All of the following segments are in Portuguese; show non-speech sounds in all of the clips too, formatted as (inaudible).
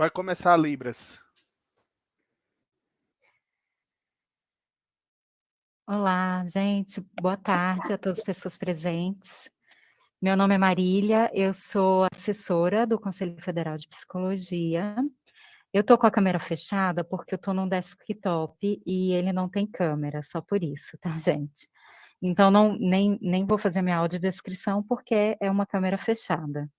Vai começar Libras. Olá, gente. Boa tarde a todas as pessoas presentes. Meu nome é Marília, eu sou assessora do Conselho Federal de Psicologia. Eu tô com a câmera fechada porque eu tô num desktop e ele não tem câmera, só por isso, tá, (laughs) gente? Então, não, nem, nem vou fazer minha audiodescrição porque é uma câmera fechada.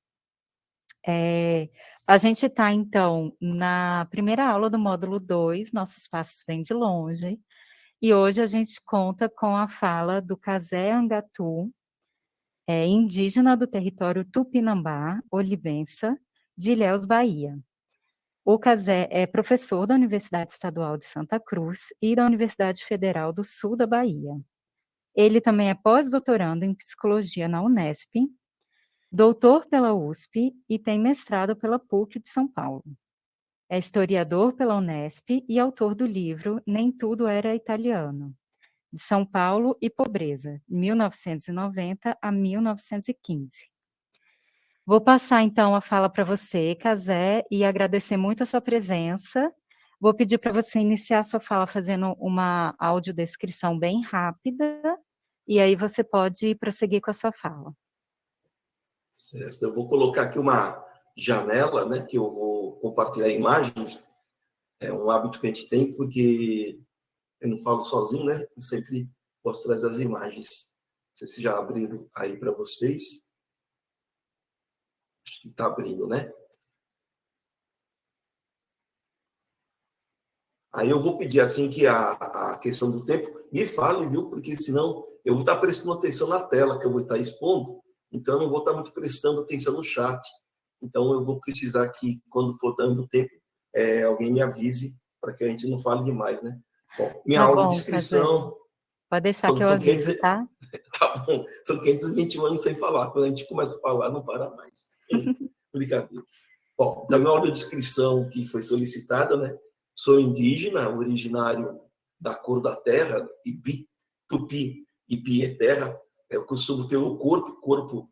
É, a gente está, então, na primeira aula do módulo 2, Nossos Passos Vêm de Longe, e hoje a gente conta com a fala do Casé Angatu, é, indígena do território Tupinambá, Olivença, de Ilhéus, Bahia. O Casé é professor da Universidade Estadual de Santa Cruz e da Universidade Federal do Sul da Bahia. Ele também é pós-doutorando em psicologia na Unesp, doutor pela USP e tem mestrado pela PUC de São Paulo. É historiador pela Unesp e autor do livro Nem Tudo Era Italiano, de São Paulo e Pobreza, 1990 a 1915. Vou passar então a fala para você, Casé, e agradecer muito a sua presença. Vou pedir para você iniciar a sua fala fazendo uma audiodescrição bem rápida, e aí você pode prosseguir com a sua fala. Certo, eu vou colocar aqui uma janela, né, que eu vou compartilhar imagens. É um hábito que a gente tem, porque eu não falo sozinho, né? Eu sempre posso trazer as imagens. Não sei se já abriram aí para vocês. Acho que está abrindo, né? Aí eu vou pedir assim que a, a questão do tempo me fale, viu? Porque senão eu vou estar prestando atenção na tela que eu vou estar expondo então, eu não vou estar muito prestando atenção no chat. Então, eu vou precisar que, quando for dando tempo, é, alguém me avise para que a gente não fale demais, né? Bom, minha tá audiodescrição... Pode deixar que eu aviso, 500... tá? (laughs) tá bom. São 521 anos sem falar. Quando a gente começa a falar, não para mais. (laughs) Brincadeira. Bom, da minha audiodescrição que foi solicitada, né? Sou indígena, originário da cor da terra, Ibi, Tupi, Ipi é terra, eu costumo ter o corpo, corpo.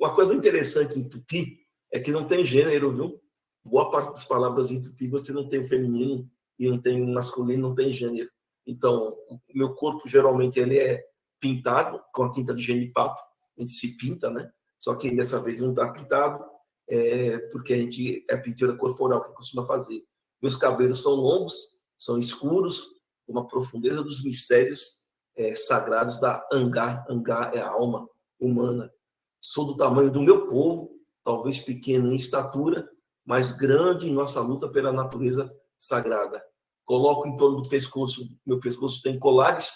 Uma coisa interessante em tupi é que não tem gênero, viu? Boa parte das palavras em tupi você não tem o feminino e não tem o masculino, não tem gênero. Então, o meu corpo geralmente ele é pintado com a tinta de genipapo, a gente se pinta, né? Só que dessa vez não está pintado, é, porque a gente é pintura corporal que costuma fazer. Meus cabelos são longos, são escuros, uma profundeza dos mistérios é, sagrados da Angá. Angá é a alma humana. Sou do tamanho do meu povo, talvez pequeno em estatura, mas grande em nossa luta pela natureza sagrada. Coloco em torno do pescoço, meu pescoço tem colares,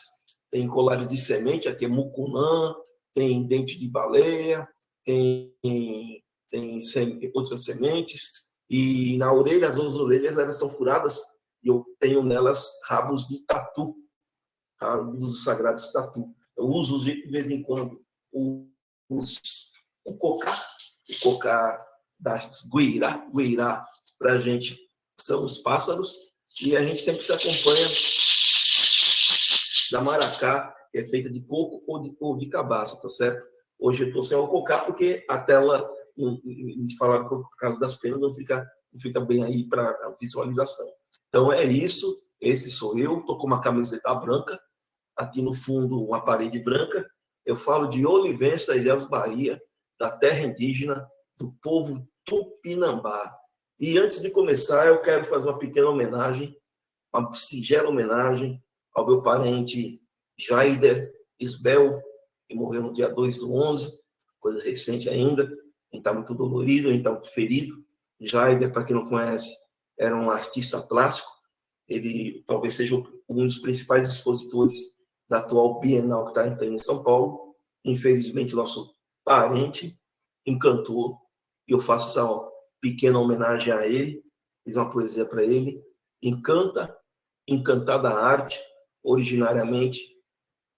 tem colares de semente, aqui é mucunã, tem dente de baleia, tem, tem outras sementes, e na orelha, as duas orelhas elas são furadas, e eu tenho nelas rabos de tatu, dos sagrados tatu. Eu uso de vez em quando o, o cocá, o cocá das guirá, guirá, para a gente, são os pássaros, e a gente sempre se acompanha da maracá, que é feita de coco ou de, ou de cabaça, tá certo? Hoje eu estou sem o cocá porque a tela, me falaram por causa das penas não fica, não fica bem aí para visualização. Então é isso, esse sou eu, estou com uma camiseta branca, aqui no fundo uma parede branca. Eu falo de Olivença, Ilhéus, Bahia, da terra indígena, do povo Tupinambá. E antes de começar, eu quero fazer uma pequena homenagem, uma singela homenagem ao meu parente Jaider Isbel, que morreu no dia 2 do 11, coisa recente ainda. Gente está muito dolorido, gente está muito ferido. Jaider, para quem não conhece, era um artista plástico. Ele talvez seja um dos principais expositores da atual Bienal que está em São Paulo. Infelizmente, nosso parente encantou, e eu faço essa pequena homenagem a ele, fiz uma poesia para ele. Encanta, encantada arte, originariamente,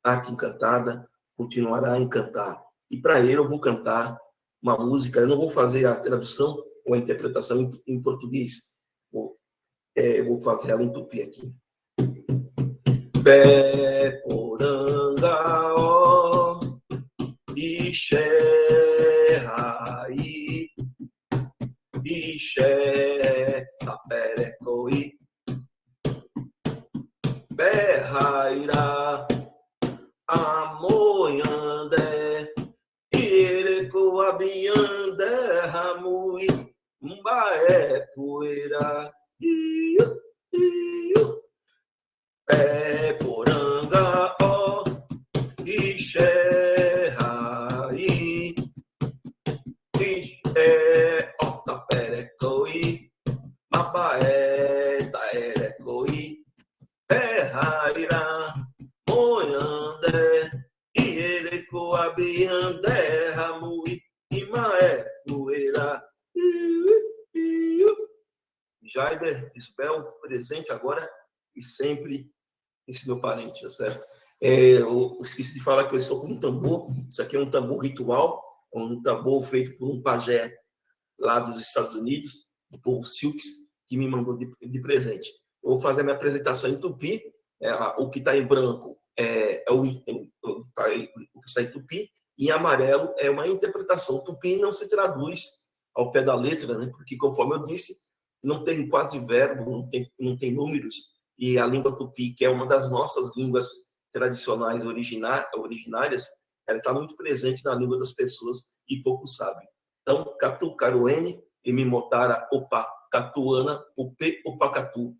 arte encantada, continuará a encantar. E para ele eu vou cantar uma música, eu não vou fazer a tradução ou a interpretação em, português, é, vou fazer ela em tupi aqui. Pé poranga ó Ixé Taperecoi, Berrairá, Amoiandé, Irecoabiandé, Ramui, Mbaé, Poeira, Pé, Poranga, Ó, Ixé, Raí, Ixé, Ó, Taperecoi, Mabaé, Taerecoi, Berrairá, Moiandé, Ierecoabiandé, Ramui, Imaé, Poeira, Jaider, Isbel, presente agora e sempre esse meu parente, tá certo? É, eu esqueci de falar que eu estou com um tambor. Isso aqui é um tambor ritual, um tambor feito por um pajé lá dos Estados Unidos, do povo Silks, que me mandou de, de presente. Eu vou fazer minha apresentação em tupi. É, o que está em branco é, é o, o, tá, o, que está em tupi, e em amarelo é uma interpretação. Tupi não se traduz ao pé da letra, né? porque, conforme eu disse, não tem quase verbo, não tem, não tem números, e a língua tupi, que é uma das nossas línguas tradicionais originárias, ela está muito presente na língua das pessoas e pouco sabem. Então, Catu, Caruene, Emimotara, Opa, Catuana, Upe, Opacatu.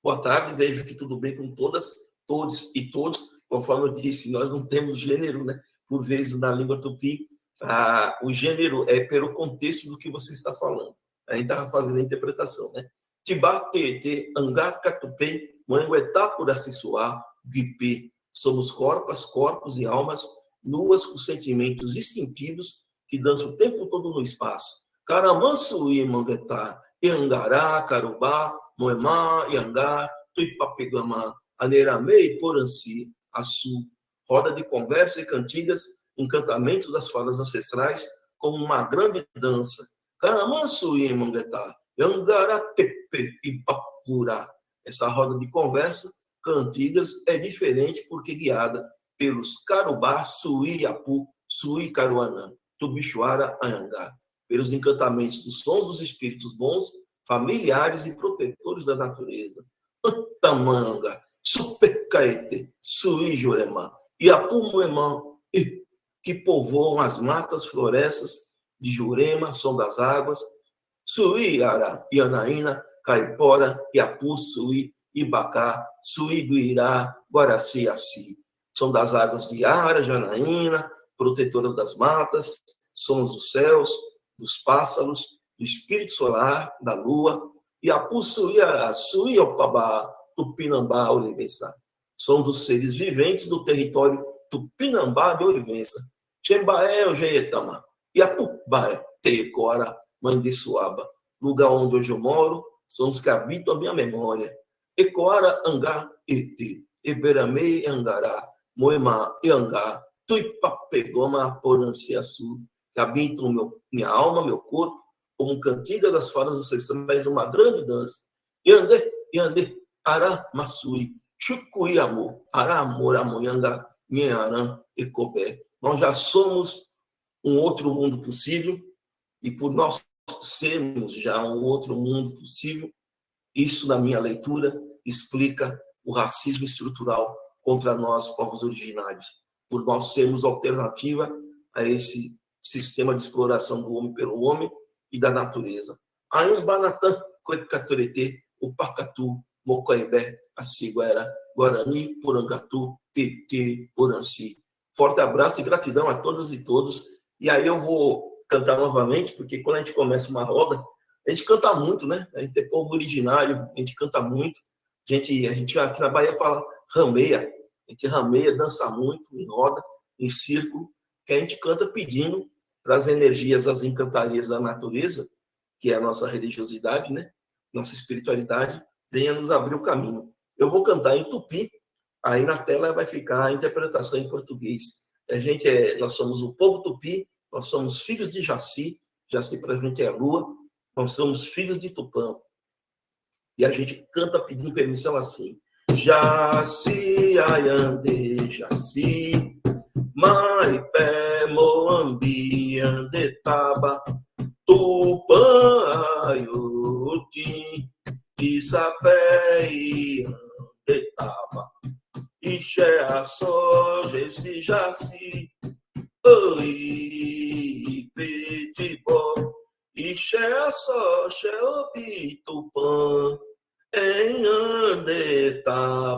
Boa tarde, desejo que tudo bem com todas, todos e todos. Conforme eu disse, nós não temos gênero, né? Por vezes, na língua tupi, ah, o gênero é pelo contexto do que você está falando. A gente estava fazendo a interpretação, né? Tibatete, Angacatupei, Manguetá por Assissuá, Guipê. Somos corpos, corpos e almas nuas com sentimentos instintivos que dançam o tempo todo no espaço. Caramanso e Manguetá, Iangará, Carubá, Moemá, Iangá, Tuipapegama, Aneramei, Poranci, Açu. Roda de conversa e cantigas, encantamentos das falas ancestrais, como uma grande dança Caramansuí, Manguetá, Angaratepe e Pacurá. Essa roda de conversa, cantigas, é diferente porque guiada pelos Carubá, Suí, Apu, Suí, Caruanã, Tubichuara, Anhangá, pelos encantamentos dos sons dos espíritos bons, familiares e protetores da natureza. Antamanga, Supercaete, Suí, Juremá, Iapu, Moemã, que povoam as matas, florestas, de Jurema, Som das Águas, Suí, Ara, Ianaína, Caipora, Iapu, Suí, Ibacá, Suí, Guirá, Guaraci, Assi. Som das Águas de Ara, Janaína, protetoras das matas, sons dos céus, dos pássaros, do espírito solar, da lua, Iapu, Suí, Ara, Suí, Opabá, Tupinambá, Olivença. Som dos seres viventes do território Tupinambá de Olivença. Chembaé, Ojeetama. Iapubá, Tecora, Suaba, lugar onde hoje eu moro, são os que habitam a minha memória. Ecoara, Angá, Ete, Eberamei, Angará, Moema, Iangá, Tuipapegoma, Poranciaçu, que habitam meu, minha alma, meu corpo, como cantiga das falas ancestrais, uma grande dança. Yande, Yande, Ará, Massui, Chucuiamu, Ará, Moramoyanga, Nharan, Ecobé. Nós já somos um outro mundo possível, e por nós sermos já um outro mundo possível, isso, na minha leitura, explica o racismo estrutural contra nós, povos originários, por nós sermos alternativa a esse sistema de exploração do homem pelo homem e da natureza. Ayum Banatan, Coecaturete, o Pacatu, Mocoembé, a Ciguera, Guarani, Porangatu, Tete, Poranci. Forte abraço e gratidão a todas e todos e aí eu vou cantar novamente, porque quando a gente começa uma roda, a gente canta muito, né? A gente é povo originário, a gente canta muito. A gente, a gente aqui na Bahia fala rameia, a gente rameia, dança muito, em roda, em círculo, que a gente canta pedindo para as energias, as encantarias da natureza, que é a nossa religiosidade, né? Nossa espiritualidade, venha nos abrir o caminho. Eu vou cantar em tupi, aí na tela vai ficar a interpretação em português. A gente é, nós somos o povo tupi, nós somos filhos de Jaci, Jaci para a gente é lua, nós somos filhos de Tupã. E a gente canta pedindo permissão assim. Jaci, Ayande, Jaci, Maipé, Moambi, Andetaba, Tupã, Iaioti, Isapé e Andetaba, Ixé a soja, esse jaci, Oi, Petibó, Ixé a soja, o Bitupã, em Andetababi,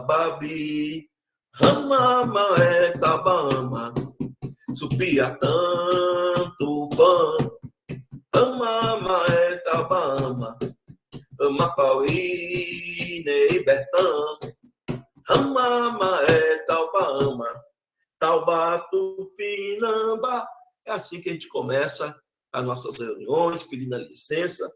Ramama é Tabama, tanto pão, Amama é Tabama, Amapauí, Neibertã, Amama é Taubama, Taubatu, Pinamba. É assim que a gente começa as nossas reuniões, pedindo a licença.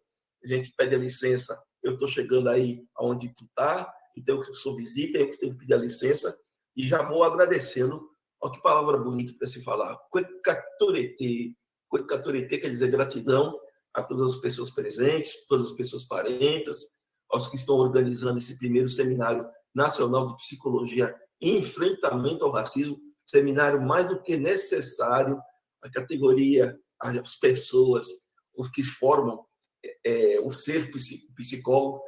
A gente pede a licença, eu estou chegando aí aonde tu está, então eu sou visita, eu tenho que pedir a licença, e já vou agradecendo. Olha que palavra bonita para se falar. Cuecaturete. Cuecaturete quer dizer gratidão a todas as pessoas presentes, todas as pessoas parentas, aos que estão organizando esse primeiro seminário nacional de psicologia enfrentamento ao racismo, seminário mais do que necessário, a categoria, as pessoas, os que formam é, o ser psicólogo,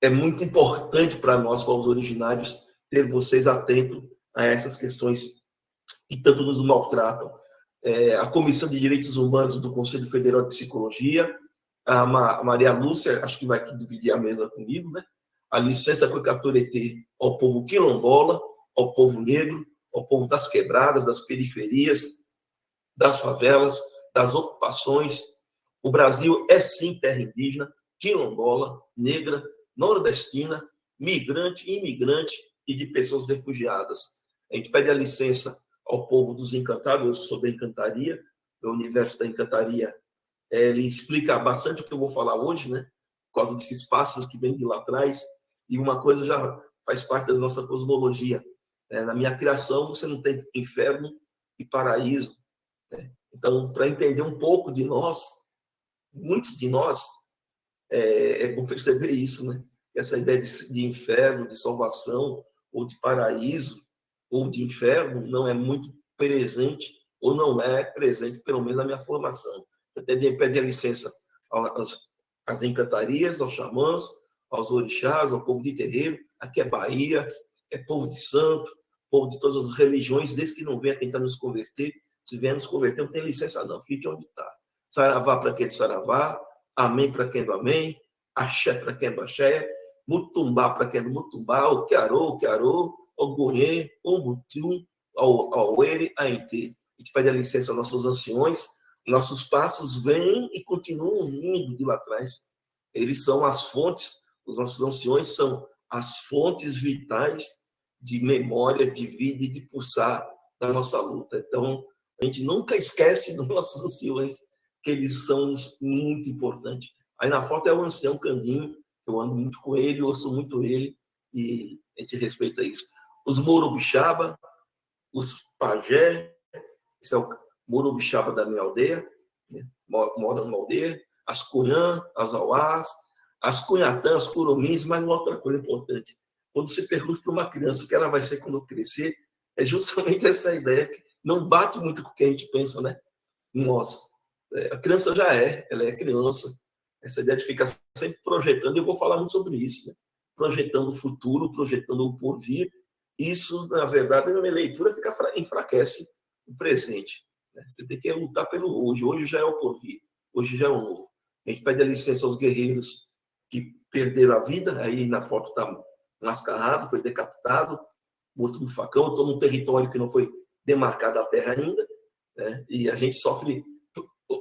é muito importante para nós, os originários, ter vocês atentos a essas questões que tanto nos maltratam é, a Comissão de Direitos Humanos do Conselho Federal de Psicologia, a Maria Lúcia, acho que vai dividir a mesa comigo, né? A licença Cocaturete ao povo quilombola, ao povo negro, ao povo das quebradas, das periferias, das favelas, das ocupações. O Brasil é sim terra indígena, quilombola, negra, nordestina, migrante, imigrante e de pessoas refugiadas. A gente pede a licença ao povo dos encantados, eu sou da encantaria, o universo da encantaria, ele explica bastante o que eu vou falar hoje, né? Por causa desses passos que vêm de lá atrás, e uma coisa já faz parte da nossa cosmologia. É, na minha criação, você não tem inferno e paraíso. Né? Então, para entender um pouco de nós, muitos de nós, é, é bom perceber isso, né? Essa ideia de, de inferno, de salvação ou de paraíso, ou de inferno não é muito presente, ou não é presente, pelo menos na minha formação. Eu tenho que pedir licença às encantarias, aos xamãs, aos orixás, ao povo de terreiro. Aqui é Bahia, é povo de santo, povo de todas as religiões, desde que não venha tentar nos converter. Se vier nos converter, não tem licença, não. Fique onde está. Saravá para quem é de Saravá, Amém para quem é do Amém, Axé para quem é do Axé, Mutumbá para quem é do Mutumbá, o Kiarô, o Kiarô, Ogunhê, Ombutum, Auere, Aite. A gente pede a licença aos nossos anciões, nossos passos vêm e continuam vindo de lá atrás. Eles são as fontes, os nossos anciões são as fontes vitais de memória, de vida e de pulsar da nossa luta. Então, a gente nunca esquece dos nossos anciões, que eles são muito importantes. Aí na foto é o ancião Candinho, eu ando muito com ele, ouço muito ele, e a gente respeita isso os Morubixaba, os Pajé, esse é o Morubixaba da minha aldeia, né? mora numa aldeia, as Cunhã, as Auás, as Cunhatã, as Curumins, mas uma outra coisa importante. Quando você pergunta para uma criança o que ela vai ser quando crescer, é justamente (laughs) essa ideia que não bate muito com o que a gente pensa, né? Nós. É, a criança já é, ela é criança. Essa ideia de ficar sempre projetando, eu vou falar muito sobre isso, né? Projetando o futuro, projetando o porvir, isso, na verdade, na minha leitura, fica, enfraquece o presente. Né? Você tem que lutar pelo hoje. Hoje já é o porvir, hoje já é o novo. A gente pede a licença aos guerreiros que perderam a vida, aí na foto está mascarado, foi decapitado, morto no facão. Estou num território que não foi demarcada a terra ainda, né? e a gente sofre.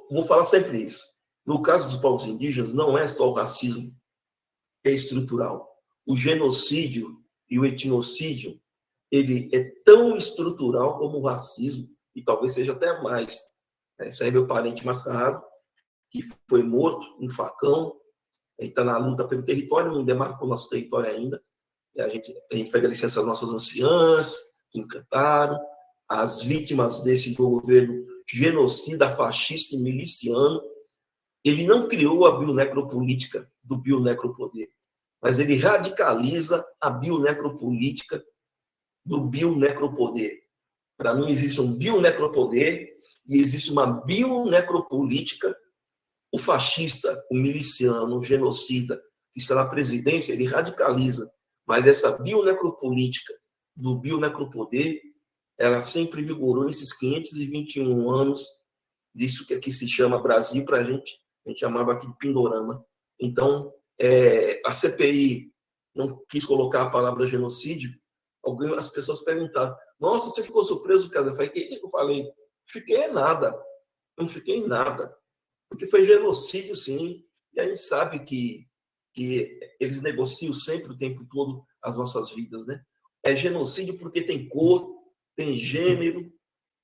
Vou falar sempre isso. No caso dos povos indígenas, não é só o racismo é estrutural. O genocídio e o etnocídio ele é tão estrutural como o racismo, e talvez seja até mais. Esse aí é meu parente mascarado, que foi morto um facão, está na luta pelo território, não demarcou nosso território ainda. A gente, a gente pede a licença às nossas anciãs, que encantaram, as vítimas desse governo genocida, fascista e miliciano. Ele não criou a bionecropolítica do bionecropoder, mas ele radicaliza a bionecropolítica do bionecropoder. Para mim, existe um bionecropoder e existe uma bionecropolítica o fascista, o miliciano, o genocida que está na presidência, ele radicaliza, mas essa bionecropolítica do bionecropoder, ela sempre vigorou nesses 521 anos disso que aqui se chama Brasil para a gente, a gente chamava aqui de Pindorama. Então, é, a CPI não quis colocar a palavra genocídio, alguém, as pessoas perguntaram, nossa, você ficou surpreso, cara? Eu falei, eu falei, fiquei nada, não fiquei nada, porque foi genocídio, sim, e a gente sabe que, que eles negociam sempre o tempo todo as nossas vidas, né? É genocídio porque tem cor, tem gênero,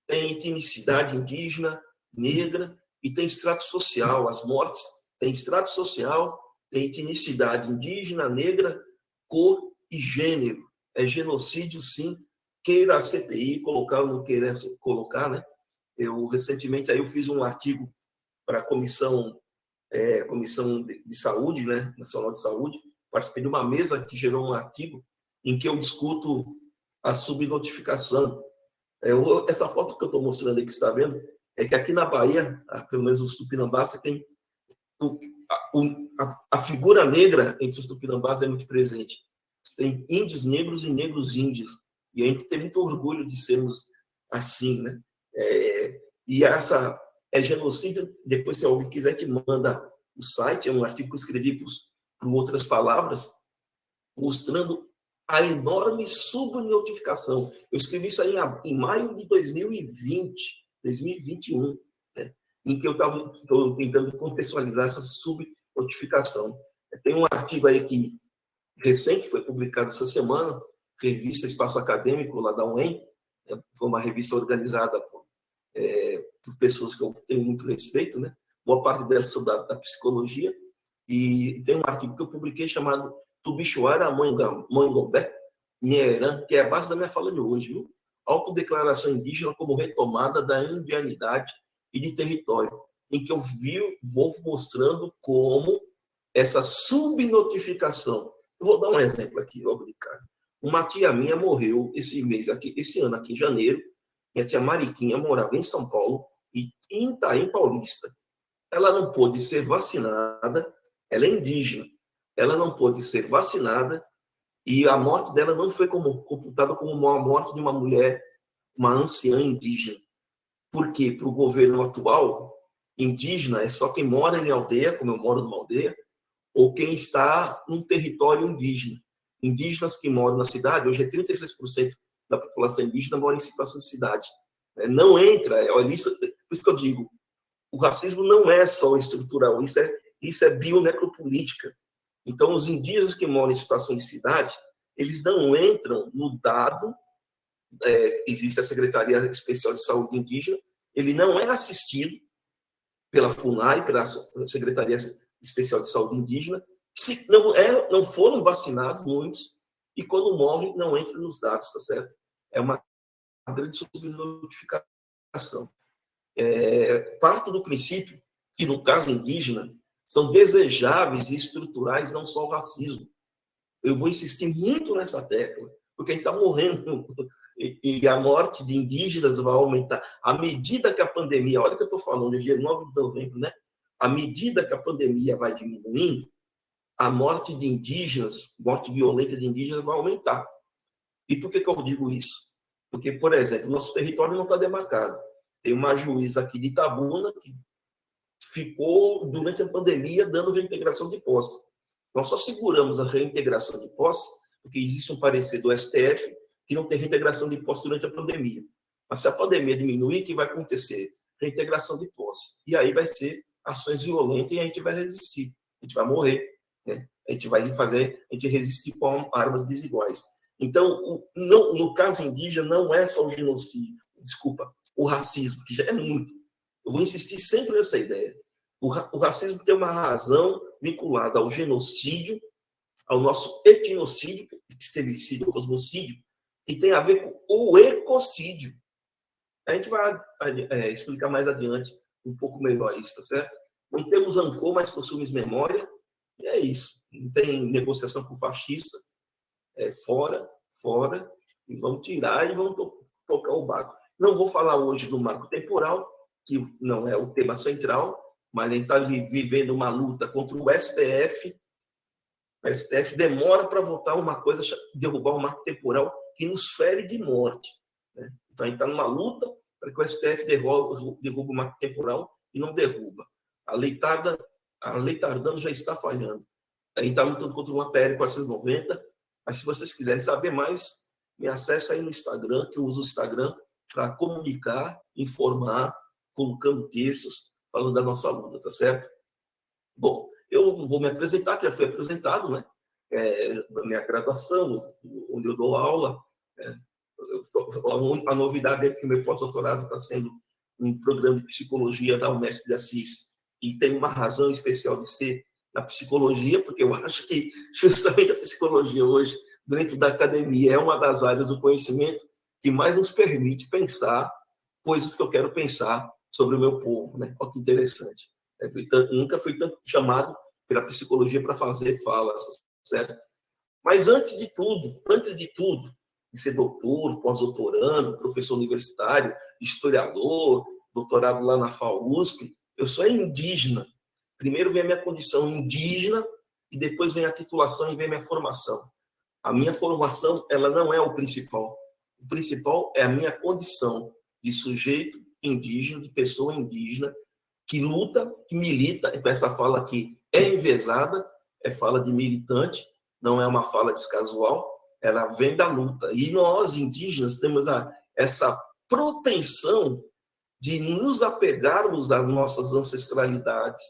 tem etnicidade indígena, negra e tem extrato social. As mortes têm extrato social, tem etnicidade indígena, negra, cor e gênero. É genocídio, sim. Queira a CPI colocar ou não queira colocar, né? Eu recentemente aí eu fiz um artigo para a comissão é, comissão de, de, saúde, né, nacional de saúde. Participei de uma mesa que gerou um artigo em que eu discuto a subnotificação. É, eu, essa foto que eu estou mostrando aí que está vendo é que aqui na Bahia, pelo menos os tupinambás, tem o, a, a, figura negra entre os tupinambás é muito presente. Tem índios negros e negros índios. E a gente tem muito orgulho de sermos assim, né? É, e essa é genocídio. Depois, se alguém quiser, te manda o site, é um artigo que eu escrevi por, por outras palavras, mostrando a enorme subnotificação. Eu escrevi isso aí em, em maio de 2020 2021, né, em que eu estava tentando contextualizar essa subnotificação. Tem um artigo aí que recente foi publicado essa semana, revista Espaço Acadêmico lá da UEM, né, foi uma revista organizada por, é, por, pessoas que eu tenho muito respeito, né? Boa parte delas são da, da psicologia e tem um artigo que eu publiquei chamado Tubichuara Mangobé, Nheran, que é a base da minha fala de hoje, viu? autodeclaração indígena como retomada da indianidade e de território, em que eu vi, vou mostrando como essa subnotificação. Eu vou dar um exemplo aqui, obrigado. Uma tia minha morreu esse mês aqui, esse ano aqui em janeiro. Minha tia Mariquinha morava em São Paulo e em Itaim Paulista. Ela não pôde ser vacinada, ela é indígena. Ela não pôde ser vacinada e a morte dela não foi como, computada como uma morte de uma mulher, uma anciã indígena. Porque para o governo atual, indígena é só quem mora em aldeia, como eu moro numa aldeia, ou quem está num território indígena. Indígenas que moram na cidade, hoje é 36% da população indígena mora em situação de cidade. É, não entra, é, olha, isso, por isso que eu digo, o racismo não é só estrutural, isso é, isso é bionecropolítica. Então, os indígenas que moram em situação de cidade, eles não entram no dado, é, existe a Secretaria Especial de Saúde Indígena, ele não é assistido pela FUNAI, pela Secretaria Especial de Saúde Indígena, se não, é, não foram vacinados muitos, e quando morrem, não entram nos dados, tá certo? É uma grande subnotificação. É, parto do princípio que, no caso indígena, são desejáveis e estruturais não só o racismo. Eu vou insistir muito nessa tecla, porque a gente está morrendo e a morte de indígenas vai aumentar. À medida que a pandemia, olha que eu estou falando, dia 9 de novembro, né? À medida que a pandemia vai diminuindo, a morte de indígenas, morte violenta de indígenas vai aumentar. E por que, que eu digo isso? Porque, por exemplo, nosso território não está demarcado. Tem uma juíza aqui de Itabuna que ficou, durante a pandemia, dando reintegração de posse. Nós só seguramos a reintegração de posse porque existe um parecer do STF que não tem reintegração de posse durante a pandemia. Mas se a pandemia diminuir, o que vai acontecer? Reintegração de posse. E aí vai ser ações violentas e a gente vai resistir. A gente vai morrer. Né? A gente vai fazer, a gente resistir com armas desiguais. Então, o, não, no caso indígena, não é só o genocídio, desculpa, o racismo, que já é muito. Eu vou insistir sempre nessa ideia. O, o racismo tem uma razão vinculada ao genocídio, ao nosso etnocídio, epistemicídio, cosmocídio, e tem a ver com o ecocídio. A gente vai é, explicar mais adiante um pouco melhor isso, tá certo? Não temos rancor, mas possuímos memória, é isso. Não tem negociação com o fascista, é fora, fora, e vamos tirar e vamos to tocar o barco. Não vou falar hoje do marco temporal, que não é o tema central, mas a gente está vivendo uma luta contra o STF. O STF demora para votar uma coisa, derrubar um marco temporal que nos fere de morte. Né? Então a gente está numa luta para que o STF derruba, derruba o marco temporal e não derruba. A lei, tarda, a lei tardando já está falhando. A gente está lutando contra uma PL 490, mas se vocês quiserem saber mais, me acesse aí no Instagram, que eu uso o Instagram para comunicar, informar, colocando textos, falando da nossa luta, tá certo? Bom, eu vou me apresentar, que já fui apresentado, né? É, na minha graduação, onde eu dou aula. É, a novidade é que o meu pós-doutorado está sendo um programa de psicologia da Unesp de Assis, e tem uma razão especial de ser na psicologia, porque eu (laughs) acho que justamente a psicologia hoje, dentro da academia, é uma das áreas do conhecimento que mais nos permite pensar coisas que eu quero pensar sobre o meu povo. Né? Olha que interessante. É, nunca fui tanto chamado pela psicologia para fazer falas, certo? Mas antes de tudo, antes de tudo, de ser doutor, pós-doutorando, professor universitário, historiador, doutorado lá na FAUSP, eu sou indígena. Primeiro vem a minha condição indígena e depois vem a titulação e vem a minha formação. A minha formação, ela não é o principal. O principal é a minha condição de sujeito indígena, de pessoa indígena, que luta, que milita. Então, essa fala aqui é envezada, é fala de militante, não é uma fala descasual, ela vem da luta. E nós, indígenas, temos a, essa propensão de nos apegarmos às nossas ancestralidades.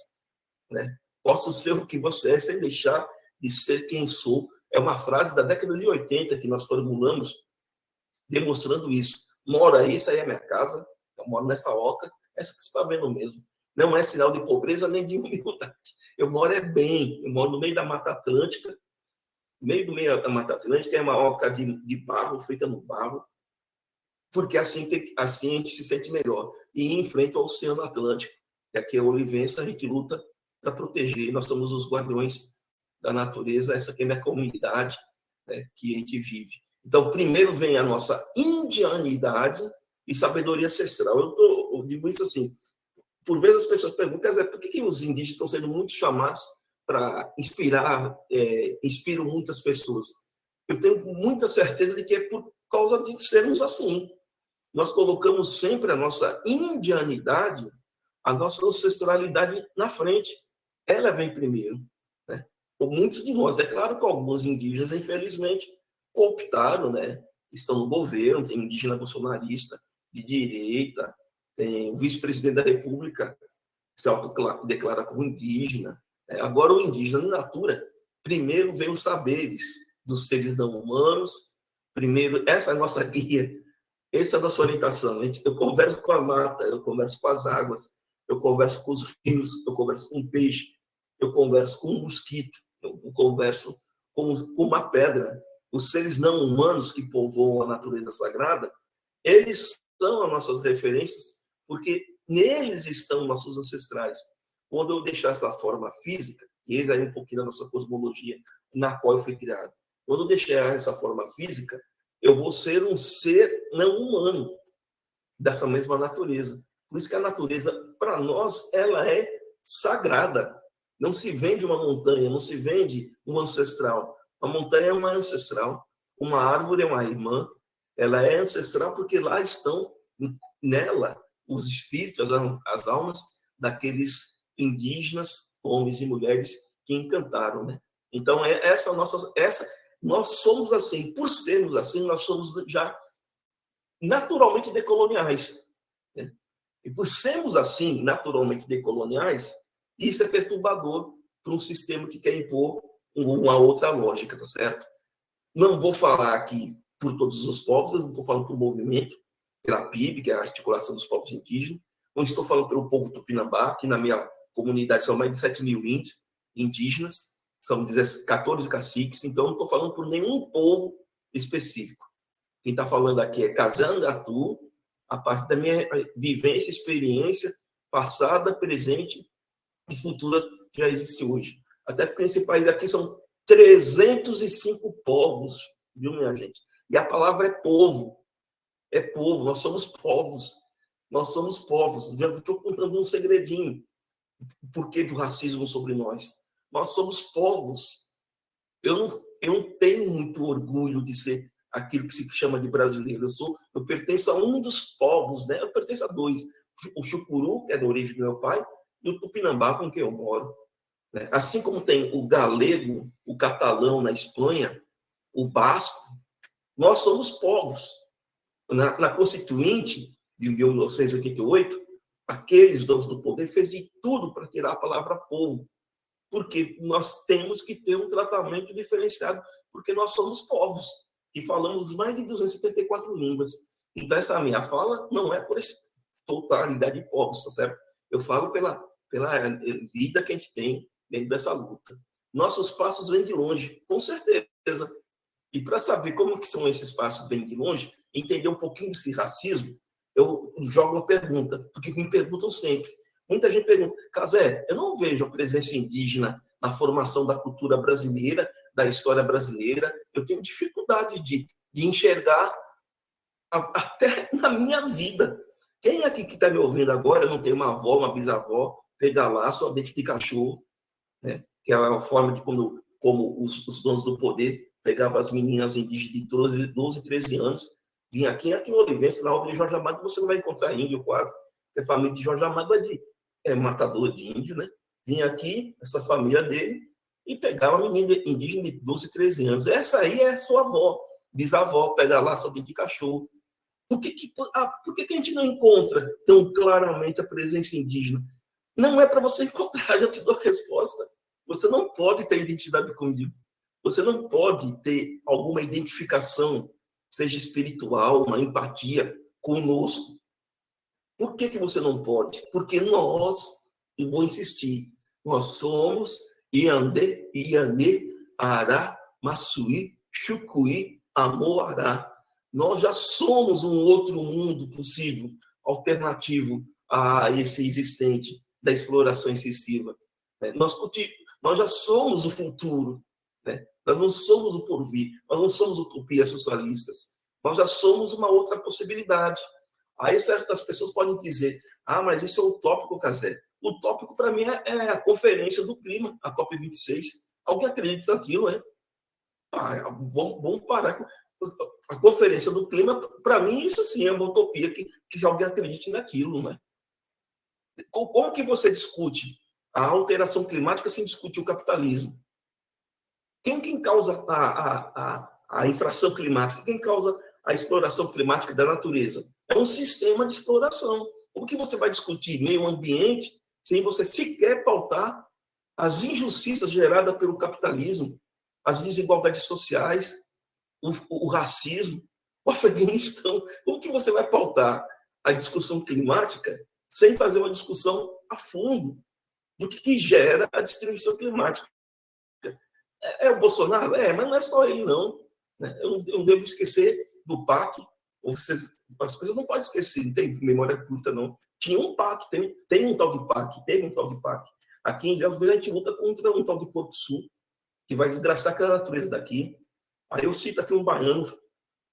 Né? Posso ser o que você é sem deixar de ser quem sou. É uma frase da década de 80 que nós formulamos, demonstrando isso. Mora aí, essa aí é minha casa, eu moro nessa oca, essa que você está vendo mesmo. Não é sinal de pobreza nem de humildade. Eu moro é bem, eu moro no meio da Mata Atlântica, meio do meio da Mata Atlântica é uma oca de, de barro, feita no barro, porque assim, tem, assim a gente se sente melhor. E em frente ao Oceano Atlântico, que aqui é a Olivença, a gente luta para proteger, nós somos os guardiões da natureza, essa aqui é a minha comunidade né, que a gente vive. Então, primeiro vem a nossa indianidade e sabedoria ancestral. Eu, tô, eu digo isso assim, por vezes as pessoas perguntam, por que, que os indígenas estão sendo muito chamados para inspirar, é, inspiram muitas pessoas? Eu tenho muita certeza de que é por causa de sermos assim. Nós colocamos sempre a nossa indianidade, a nossa ancestralidade na frente. Ela vem primeiro. Né? Muitos de nós, é claro que alguns indígenas, infelizmente, cooptaram, né? estão no governo, tem indígena bolsonarista, de direita, tem o vice-presidente da República se autodeclara como indígena. É, agora, o indígena, na natura, primeiro vem os saberes dos seres não humanos, primeiro, essa é a nossa guia, essa é a nossa orientação. Eu converso com a mata, eu converso com as águas, eu converso com os rios, eu converso com o peixe, eu converso com o mosquito, eu converso com, uma pedra. Os seres não humanos que povoam a natureza sagrada, eles são as nossas referências, porque neles estão nossos ancestrais. Quando eu deixar essa forma física, e eis aí um pouquinho da nossa cosmologia na qual eu fui criado, quando eu deixar essa forma física, eu vou ser um ser não humano dessa mesma natureza. Por isso que a natureza, para nós, ela é sagrada. Não se vende uma montanha, não se vende um ancestral. A montanha é uma ancestral, uma árvore é uma irmã, ela é ancestral porque lá estão nela os espíritos, as, as almas daqueles indígenas, homens e mulheres que encantaram, né? Então é essa nossa essa nós somos assim, por sermos assim, nós somos já naturalmente decoloniais. Né? E por sermos assim, naturalmente decoloniais, isso é perturbador para um sistema que quer impor uma outra lógica, tá certo? Não vou falar aqui por todos os povos, eu não estou falando por movimento, pela PIB, que é a articulação dos povos indígenas, não estou falando pelo povo tupinambá, que na minha comunidade são mais de 7 mil índios, indígenas, são 14 caciques, então não estou falando por nenhum povo específico. Quem está falando aqui é Kazangatu, a partir da minha vivência, experiência passada, presente e futura que já existe hoje. Até porque nesse país aqui são 305 povos, viu, minha gente? E a palavra é povo. É povo, nós somos povos. Nós somos povos. Já estou contando um segredinho. por que do racismo sobre nós? Nós somos povos. Eu não, eu não tenho muito orgulho de ser aquilo que se chama de brasileiro. Eu sou, eu pertenço a um dos povos, né? Eu pertenço a dois. O Chucuru, que é da origem do meu pai, e o Tupinambá, com quem eu moro. Né? Assim como tem o galego, o catalão na Espanha, o basco, nós somos povos. Na, na Constituinte de 1988, aqueles donos do poder fez de tudo para tirar a palavra povo, porque nós temos que ter um tratamento diferenciado, porque nós somos povos e falamos mais de 274 línguas. Então essa minha fala não é por essa totalidade de povos, tá certo? Eu falo pela pela vida que a gente tem dentro dessa luta. Nossos passos vêm de longe, com certeza. E para saber como que são esses passos vêm de longe, entender um pouquinho desse racismo, eu jogo uma pergunta, porque me perguntam sempre. Muita gente pergunta, Casé, eu não vejo a presença indígena na formação da cultura brasileira, da história brasileira. Eu tenho dificuldade de, de enxergar a, até na minha vida. Quem aqui que está me ouvindo agora não tem uma avó, uma bisavó, pegar lá sua dente de cachorro, né? que é uma forma de como, como os, os donos do poder pegavam as meninas indígenas de 12, 12 13 anos Vim aqui, aqui em Olivença, na obra de Jorge Amado, você não vai encontrar índio quase. A família de Jorge Amado é de é, matador de índio, né? Vinha aqui, essa família dele, e pegava uma menina indígena de 12, 13 anos. Essa aí é sua avó, bisavó, pega lá só de cachorro. Por que, que, ah, por que, que a gente não encontra tão claramente a presença indígena? Não é para você (laughs) encontrar, eu te dou a resposta. Você não pode ter identidade comigo. Você não pode ter alguma identificação seja espiritual, uma empatia conosco. Por que, que você não pode? Porque nós, e vou insistir, nós somos Iande, Iane, Ará, Massuí, Chucuí, Amoará. Nós já somos um outro mundo possível, alternativo a esse existente da exploração excessiva. Né? Nós, nós já somos o futuro. Né? Nós não somos o porvir, nós não somos utopias socialistas. Nós já somos uma outra possibilidade. Aí certas pessoas podem dizer: ah, mas isso é utópico, Casé. O tópico, para mim, é, é a Conferência do Clima, a COP26. Alguém acredita naquilo, é? Ah, vamos, vamos parar a Conferência do Clima. Para mim, isso sim é uma utopia que, que alguém acredite naquilo, né? Como que você discute a alteração climática sem discutir o capitalismo? Quem, quem causa a, a, a, a infração climática? Quem causa a exploração climática da natureza? É um sistema de exploração. Como que você vai discutir meio ambiente sem você sequer pautar as injustiças geradas pelo capitalismo, as desigualdades sociais, o, o racismo, o Afeganistão? Como que você vai pautar a discussão climática sem fazer uma discussão a fundo do que, que gera a destruição climática? É, é, o Bolsonaro? É, mas não é só ele, não. Né? Eu, eu devo esquecer do PAC. Vocês, as coisas não podem esquecer, não tem memória curta, não. Tinha um PAC, tem, tem um tal de PAC, teve um tal de PAC. Aqui em Ilhéus, a gente luta contra um tal de Porto Sul, que vai desgraçar aquela natureza daqui. Aí eu cito aqui um baiano,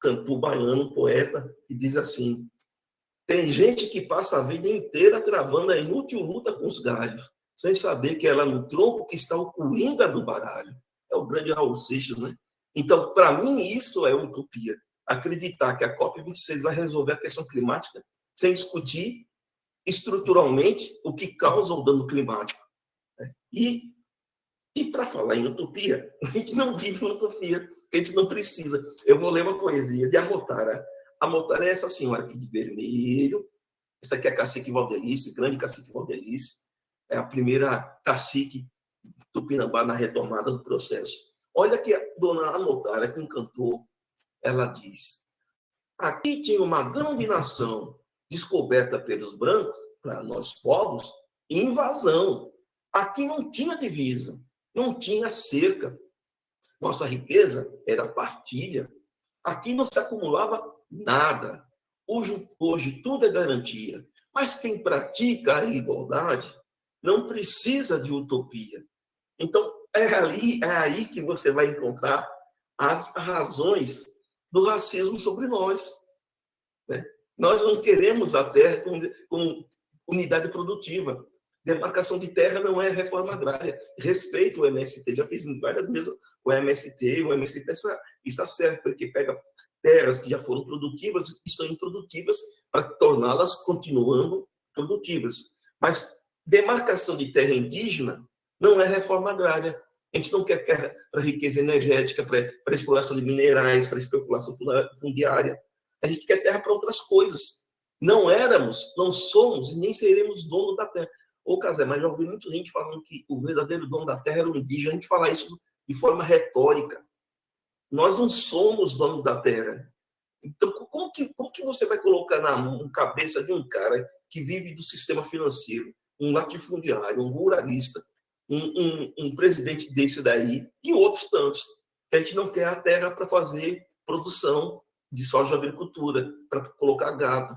cantor baiano, poeta, que diz assim: tem gente que passa a vida inteira travando a inútil luta com os galhos, sem saber que é no tronco que está o coringa do baralho é o grande Raul Seixas, né? Então, para mim, isso é utopia. Acreditar que a COP26 vai resolver a questão climática sem discutir estruturalmente o que causa o dano climático. Né? E, e para falar em utopia, (laughs) a gente não vive uma utopia, a gente não precisa. Eu vou ler uma poesia de Amotara. Amotara é essa senhora aqui de vermelho. Essa aqui é a cacique Valdelice, grande cacique Valdelice. É a primeira cacique Tupinambá na retomada do processo. Olha que a dona Anotária, que encantou, ela diz: aqui tinha uma grande nação descoberta pelos brancos, para nós povos, invasão. Aqui não tinha divisa, não tinha cerca. Nossa riqueza era partilha. Aqui não se acumulava nada. Hoje, hoje tudo é garantia. Mas quem pratica a igualdade não precisa de utopia. Então, é ali, é aí que você vai encontrar as razões do racismo sobre nós. Né? Nós não queremos a terra como, como unidade produtiva. Demarcação de terra não é reforma agrária. Respeito o MST, já fiz várias vezes o MST, o MST está, está certo, porque pega terras que já foram produtivas e estão improdutivas para torná-las continuando produtivas. Mas demarcação de terra indígena não é reforma agrária. A gente não quer terra para riqueza energética, para, exploração de minerais, para especulação fundiária. A gente quer terra para outras coisas. Não éramos, não somos e nem seremos dono da terra. Ô, Casé, mas já ouvi muita gente falando que o verdadeiro dono da terra era o indígena. A gente fala isso de forma retórica. Nós não somos donos da terra. Então, como que, como que você vai colocar na cabeça de um cara que vive do sistema financeiro, um latifundiário, um ruralista, um, um, um presidente desse daí e outros tantos, que a gente não quer a terra para fazer produção de soja agricultura, para colocar gado.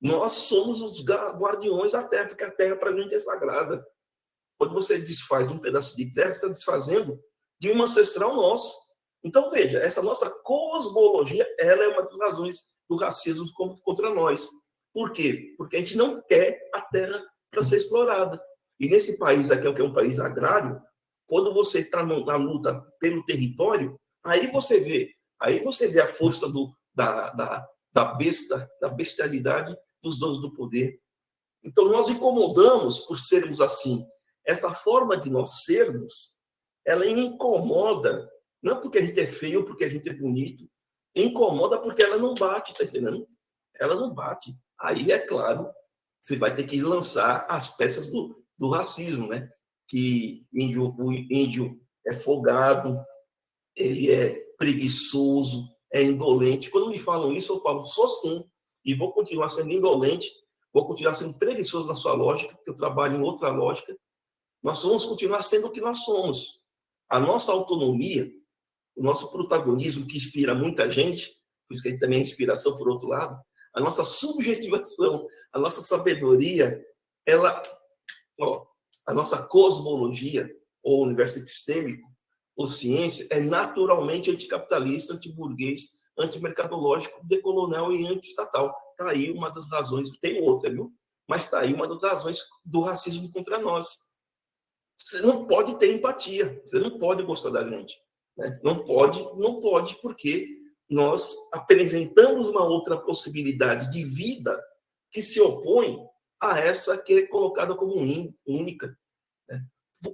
Nós somos os guardiões da terra, porque a terra para a gente é sagrada. Quando você desfaz um pedaço de terra, você está desfazendo de um ancestral nosso. Então, veja, essa nossa cosmologia, ela é uma das razões do racismo contra nós. Por quê? Porque a gente não quer a terra para ser explorada. E nesse país aqui, que é um país agrário, quando você está na luta pelo território, aí você vê, aí você vê a força do, da, da, da besta, da bestialidade dos donos do poder. Então, nós incomodamos por sermos assim. Essa forma de nós sermos, ela incomoda, não porque a gente é feio, porque a gente é bonito, incomoda porque ela não bate, tá entendendo? Ela não bate. Aí, é claro, você vai ter que lançar as peças do, do racismo, né? Que índio, o índio é folgado, ele é preguiçoso, é indolente. Quando me falam isso, eu falo, sou sim, e vou continuar sendo indolente, vou continuar sendo preguiçoso na sua lógica, porque eu trabalho em outra lógica. Nós vamos continuar sendo o que nós somos. A nossa autonomia, o nosso protagonismo que inspira muita gente, por isso que gente também é inspiração por outro lado, a nossa subjetivação, a nossa sabedoria, ela, a nossa cosmologia, ou universo epistêmico, ou ciência, é naturalmente anticapitalista, antiburguês, antimercadológico, decolonial e antiestatal. Está aí uma das razões, tem outra, viu? Mas está aí uma das razões do racismo contra nós. Você não pode ter empatia, você não pode gostar da gente. Né? Não pode, não pode, porque nós apresentamos uma outra possibilidade de vida que se opõe a essa que é colocada como única. Né?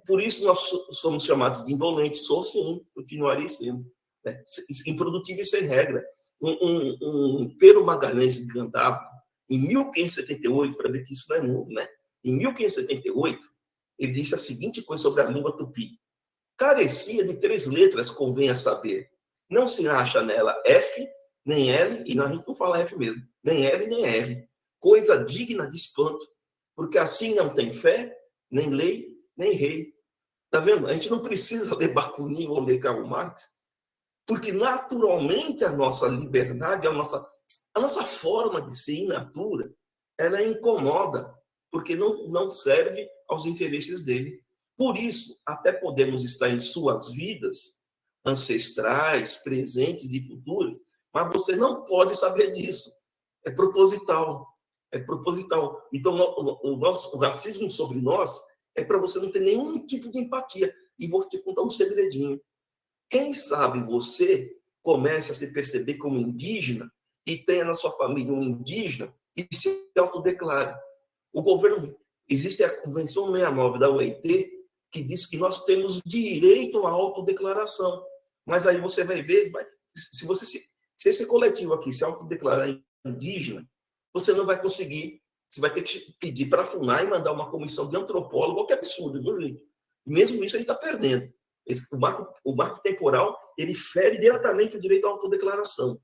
Por isso nós somos chamados de indolentes, sou sim, continuarei sendo né? improdutivo e sem regra. Um, um, um Magalhães de Gandavo, em 1578, para ver que isso não é novo, né? Em 1578, ele disse a seguinte coisa sobre a língua tupi. Carecia de três letras, convém a saber. Não se acha nela F, nem L, e a gente não fala F mesmo, nem L, nem R. Coisa digna de espanto, porque assim não tem fé, nem lei, nem rei. Tá vendo? A gente não precisa ler Bakunin ou ler Karl Marx porque naturalmente a nossa liberdade, a nossa, a nossa forma de ser in natura, ela incomoda, porque não, não serve aos interesses dele. Por isso, até podemos estar em suas vidas ancestrais, presentes e futuras, mas você não pode saber disso. É proposital. É proposital. Então, o, nosso, o racismo sobre nós é para você não ter nenhum tipo de empatia. E vou te contar um segredinho. Quem sabe você comece a se perceber como indígena e tenha na sua família um indígena e se autodeclare. O governo, existe a Convenção 69 da OIT que diz que nós temos direito à autodeclaração. Mas aí você vai ver, vai, se você se, se esse coletivo aqui se autodeclarar indígena, você não vai conseguir, você vai ter que pedir para a FUNAI mandar uma comissão de antropólogo, que absurdo, viu, gente? Mesmo isso, gente está perdendo. Esse, o, marco, o marco temporal ele fere diretamente o direito à autodeclaração.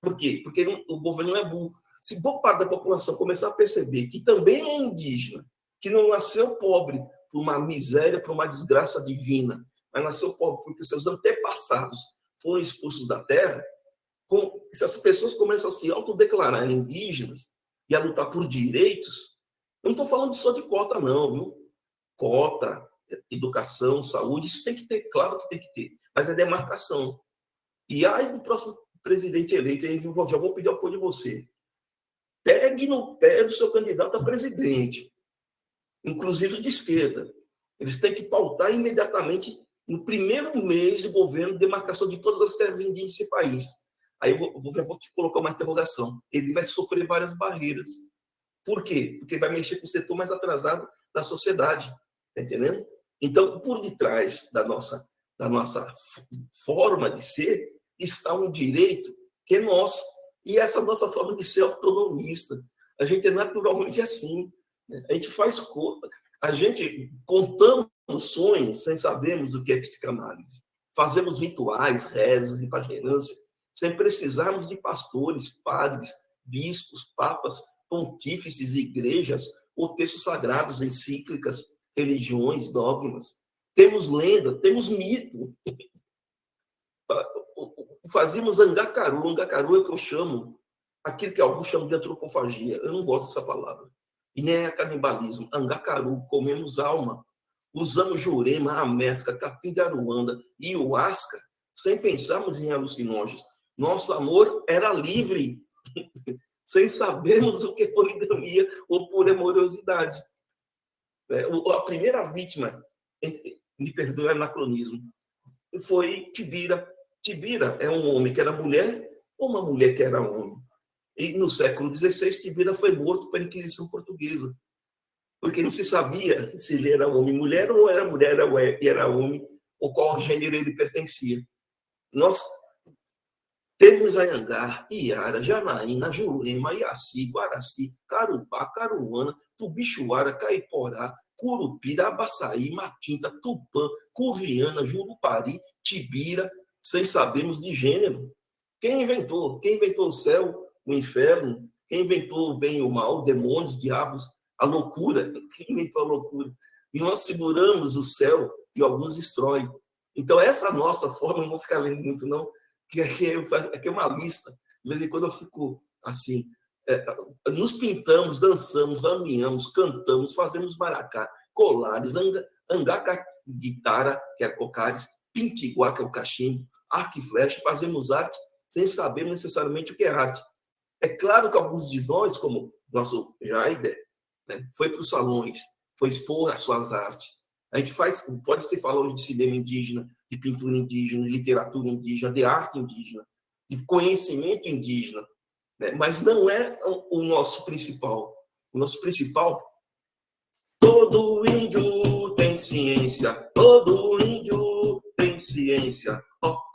Por quê? Porque o governo não é burro. Se boa parte da população começar a perceber que também é indígena, que não nasceu pobre por uma miséria, por uma desgraça divina, mas nasceu pobre porque seus antepassados foram expulsos da terra, com, se as pessoas começam a se autodeclarar indígenas e a lutar por direitos, eu não estou falando só de cota, não, viu? Cota, educação, saúde, isso tem que ter, claro que tem que ter, mas é demarcação. E aí, do próximo presidente eleito, aí já vou pedir apoio de você. Pegue no pé do seu candidato a presidente. inclusive de esquerda. Eles têm que pautar imediatamente, no primeiro mês de governo, demarcação de todas as terras indígenas desse país. Aí eu vou, vou te colocar uma interrogação. Ele vai sofrer várias barreiras. Por quê? Porque vai mexer com o setor mais atrasado da sociedade. Está entendendo? Então, por detrás da nossa, da nossa forma de ser, está um direito que é nosso. E essa nossa forma de ser autonomista. A gente é naturalmente assim. Né? A gente faz conta. A gente contamos sonhos sem sabermos o que é psicanálise. Fazemos rituais, rezos e sem precisarmos de pastores, padres, bispos, papas, pontífices, igrejas ou textos sagrados, encíclicas, religiões, dogmas. Temos lenda, temos mito. (laughs) Fazíamos angacaru. Angacaru é o que eu chamo, aquilo que alguns chamam de antropofagia. Eu não gosto dessa palavra. E nem é canibalismo. Angacaru, comemos alma. Usamos jurema, amesca, capim de aruanda e uasca, sem pensarmos em alucinógenos. Nosso amor era livre, sem sabermos o que é poligamia ou pura amorosidade. É, a primeira vítima, me perdoe o anacronismo, foi Tibira. Tibira é um homem que era mulher ou uma mulher que era homem. E no século XVI, Tibira foi morto pela Inquisição Portuguesa, porque não se sabia se ele era homem mulher ou era mulher e era homem, ou qual gênero ele pertencia. Nós temos Anhangar, Iara, Janaína, Jurema, Iaci, Guaraci, Carupá, Caruana, Tubixuara, Caiporá, Curupira, Abaçaí, Matinta, Tupã, Curviana, Jurupari, Tibira, sem sabermos de gênero. Quem inventou? Quem inventou o céu, o inferno? Quem inventou o bem e o mal, demônios, diabos, a loucura? (laughs) Quem inventou a loucura? Nós seguramos o céu e alguns destroem. Então, essa nossa forma, não vou ficar lendo muito, não, (laughs) que aqui, aqui é uma lista. De vez em quando eu fico assim, é, nos pintamos, dançamos, raminhamos, cantamos, fazemos maracá, colares, anga, angaca, guitarra, que é cocares, pintiguá, que é o cachimbo, arco e flecha, fazemos arte sem saber necessariamente o que é arte. É claro que alguns de nós, como nosso Jaider, né, foi para os salões, foi expor as suas artes. A gente faz, pode ser falar de cinema indígena, de pintura indígena, de literatura indígena, de arte indígena, de conhecimento indígena, né? mas não é o nosso principal. O nosso principal, todo índio tem ciência, todo índio tem ciência,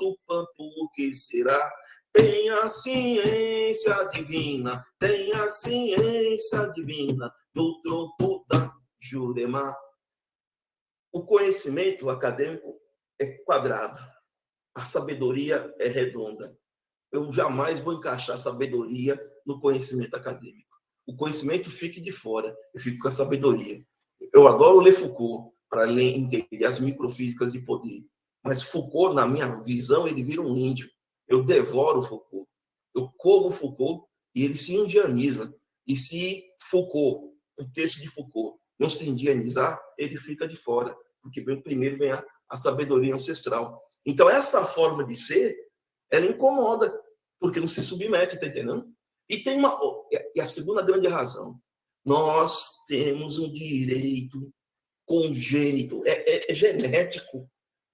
Tupã, por que será? Tem a ciência divina, tem a ciência divina do tronco da Jurema. O conhecimento acadêmico é quadrado, a sabedoria é redonda eu jamais vou encaixar sabedoria no conhecimento acadêmico. O conhecimento fique de fora, eu fico com a sabedoria. Eu adoro ler Foucault para entender as microfísicas de poder, mas Foucault, na minha visão, ele vira um índio. Eu devoro Foucault, eu como Foucault e ele se indianiza. E se Foucault, o texto de Foucault, não se indianizar, ele fica de fora, porque primeiro vem a, a sabedoria ancestral. Então, essa forma de ser, ela incomoda, porque não se submete, tá entendendo? E tem uma e a segunda grande razão, nós temos um direito congênito, é, é, é genético,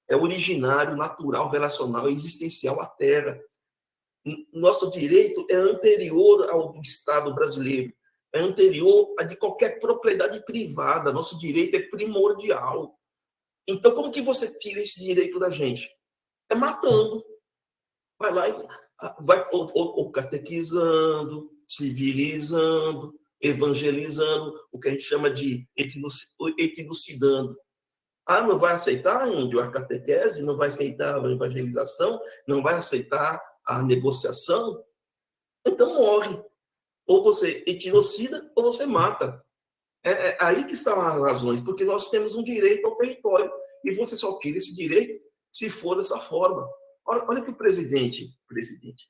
é originário, natural, relacional, existencial à Terra. Nosso direito é anterior ao do Estado brasileiro, é anterior a de qualquer propriedade privada. Nosso direito é primordial. Então, como que você tira esse direito da gente? É matando. Vai lá e vai ou, ou, catequizando, civilizando, evangelizando, o que a gente chama de etnocidando. Ah, não vai aceitar, índio, a catequese, não vai aceitar a evangelização, não vai aceitar a negociação? Então morre. Ou você etnocida ou você mata. É, é aí que estão as razões, porque nós temos um direito ao território e você só tira esse direito se for dessa forma. Olha, olha o que o presidente, presidente,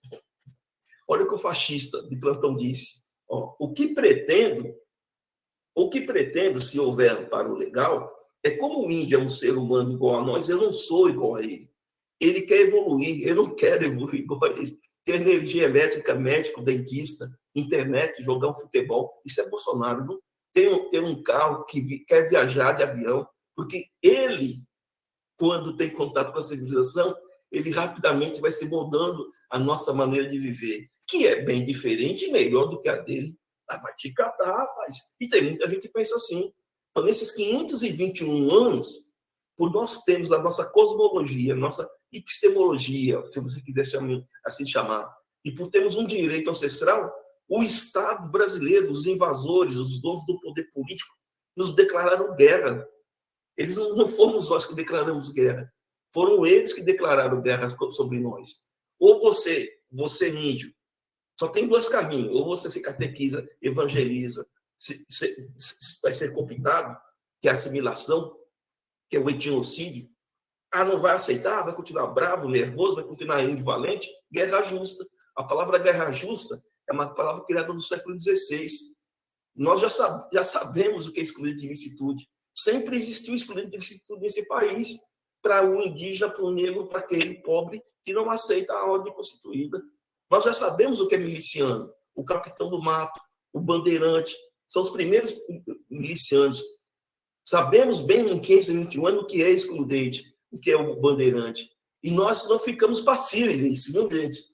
olha o que o fascista de plantão disse. Ó, o que pretendo, o que pretendo, se houver para o legal, é como o índio é um ser humano igual a nós, eu não sou igual a ele. Ele quer evoluir, eu não quero evoluir igual a ele. Ter energia elétrica, médico, dentista, internet, jogar um futebol, isso é Bolsonaro. Não? Ter, ter um carro que vi, quer viajar de avião, porque ele, quando tem contato com a civilização, ele rapidamente vai se moldando a nossa maneira de viver, que é bem diferente e melhor do que a dele. Ah, vai te catar, rapaz. E tem muita gente que pensa assim. Então, nesses 521 anos, por nós termos a nossa cosmologia, nossa epistemologia, se você quiser chamar, assim chamar, e por termos um direito ancestral, o Estado brasileiro, os invasores, os donos do poder político, nos declararam guerra. Eles não, fomos nós que declaramos guerra. Foram eles que declararam guerra sobre nós. Ou você, você índio, só tem dois caminhos. Ou você se catequiza, evangeliza, se, se, se, vai ser computado, que é a assimilação, que é o etnocídio. Ah, não vai aceitar, vai continuar bravo, nervoso, vai continuar indivalente. Guerra justa. A palavra guerra justa é uma palavra criada no século XVI. Nós já, sab já sabemos o que é excluir de ilicitude. Sempre existiu excluído de ilicitude nesse país para o indígena, para o negro, para aquele pobre que não aceita a ordem constituída. Nós já sabemos o que é miliciano, o capitão do mato, o bandeirante, são os primeiros milicianos. Sabemos bem em 521 anos o que é excludente, o que é o bandeirante. E nós não ficamos passíveis, viu, gente?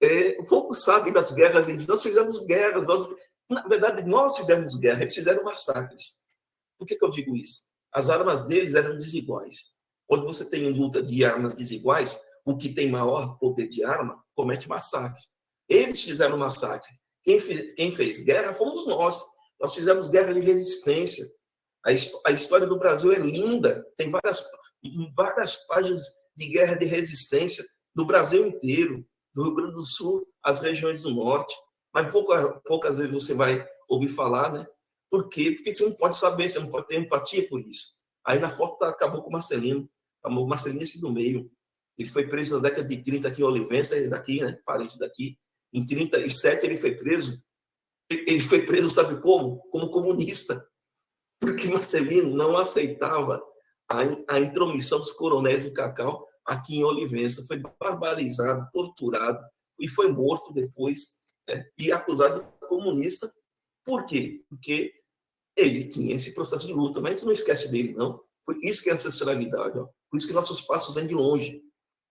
É, poucos sabem das guerras indígenas. Nós fizemos guerras, nós, na verdade, nós fizemos guerra, eles fizeram massacres. Por que, que eu digo isso? As armas deles eram desiguais. Quando você tem luta de armas desiguais, o que tem maior poder de arma comete massacre. Eles fizeram massacre. Quem fez, quem fez guerra fomos nós. Nós fizemos guerra de resistência. A, a história do Brasil é linda. Tem várias, várias páginas de guerra de resistência do Brasil inteiro, do Rio Grande do Sul, as regiões do Norte. Mas pouca, poucas vezes você vai ouvir falar, né? Por quê? Porque você não pode saber, você não pode ter empatia por isso. Aí na foto tá, acabou com o Marcelino. O Marcelino esse do meio. Ele foi preso na década de 30 aqui em Olivença, é daqui, né? Parente daqui. Em 37 ele foi preso. Ele foi preso, sabe como? Como comunista. Porque Marcelino não aceitava a, a intromissão dos coronéis do Cacau aqui em Olivença. Foi barbarizado, torturado e foi morto depois né? e acusado de comunista. Por quê? Porque ele tinha esse processo de luta, mas a gente não esquece dele, não. Por isso que é ancestralidade, ó. por isso que nossos passos vêm de longe.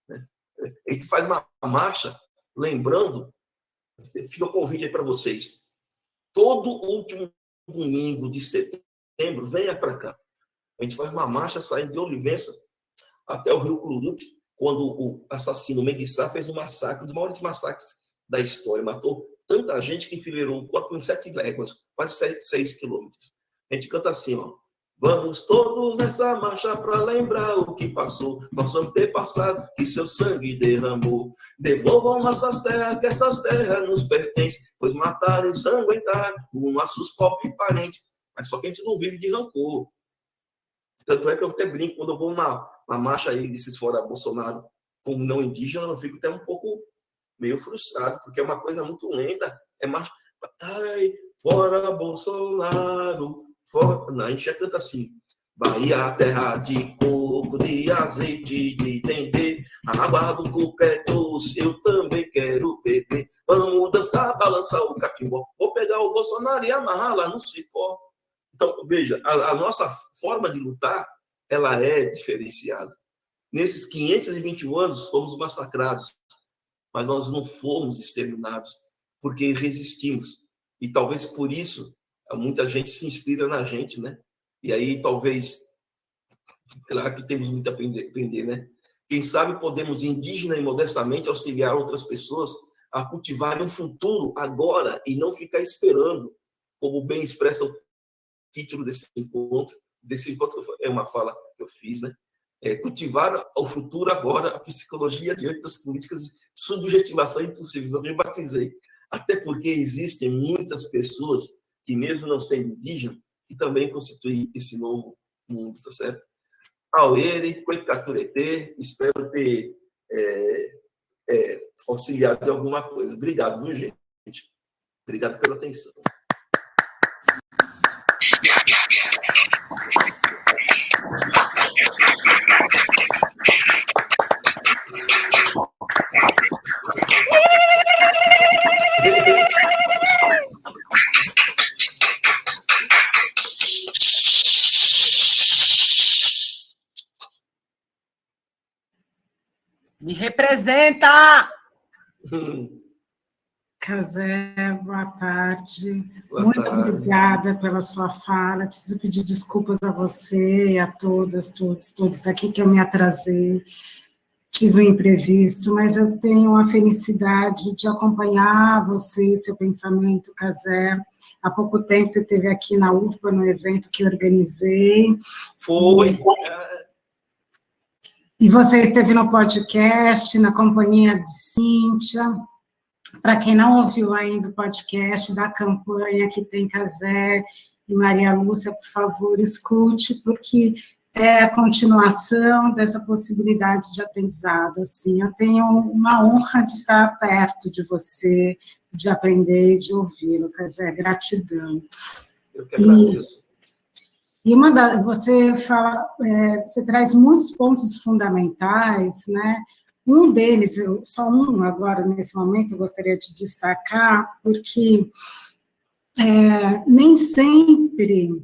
Né? Ele faz uma marcha lembrando, fica o convite aí para vocês. Todo último domingo de setembro, venha para cá. A gente faz uma marcha saindo de Olivença até o Rio Cururupi, quando o assassino Menguissá fez um massacre, um dos maiores massacres da história. Matou tanta gente que enfileirou o corpo em sete léguas, quase seis quilômetros. A gente canta assim, ó. Vamos todos nessa marcha para lembrar o que passou, nosso antepassado que seu sangue derramou. Devolvam nossas terras, que essas terras nos pertencem, pois mataram e sanguentaram os nossos pobres parentes. Mas só que a gente não vive de rancor. Tanto é que eu até brinco, quando eu vou uma, uma marcha aí desses fora Bolsonaro como não indígena, eu fico até um pouco meio frustrado, porque é uma coisa muito lenta. É marcha. Ai, fora Bolsonaro, a gente já canta assim. Bahia, terra de coco, de azeite, de dendê, água do coco é doce, eu também quero beber. Vamos dançar, balançar o catimbó. Vou pegar o Bolsonaro e amarrar lá no cipó. Então, veja, a, a nossa forma de lutar, ela é diferenciada. Nesses 521 anos, fomos massacrados, mas nós não fomos exterminados, porque resistimos. E talvez por isso muita gente se inspira na gente, né? E aí talvez, claro que temos muito a aprender, né? Quem sabe podemos indígena e modestamente auxiliar outras pessoas a cultivar um futuro agora e não ficar esperando, como bem expressa o título desse encontro. Desse encontro é uma fala que eu fiz, né? É cultivar o futuro agora, a psicologia diante das políticas de subjetivação impossíveis. Eu me batizei. Até porque existem muitas pessoas que mesmo não sendo indígena, que também constitui esse novo mundo, tá certo? Auere, Coitaturete, espero ter é, é, auxiliado de alguma coisa. Obrigado, viu, gente? Obrigado pela atenção. Representa! Casé, boa tarde. Boa Muito tarde. obrigada pela sua fala. Preciso pedir desculpas a você e a todas, todos, todos daqui que eu me atrasei. Tive um imprevisto, mas eu tenho a felicidade de acompanhar você e seu pensamento, Casé. Há pouco tempo você esteve aqui na UFPA, no evento que eu organizei. Foi. E você esteve no podcast, na companhia de Cíntia. Para quem não ouviu ainda o podcast da campanha que tem Casé e Maria Lúcia, por favor, escute, porque é a continuação dessa possibilidade de aprendizado. Assim, eu tenho uma honra de estar perto de você, de aprender e de ouvi-lo, Casé, gratidão. Eu que agradeço. E uma da, você fala, é, você traz muitos pontos fundamentais, né? Um deles, eu, só um agora nesse momento, eu gostaria de destacar, porque é, nem sempre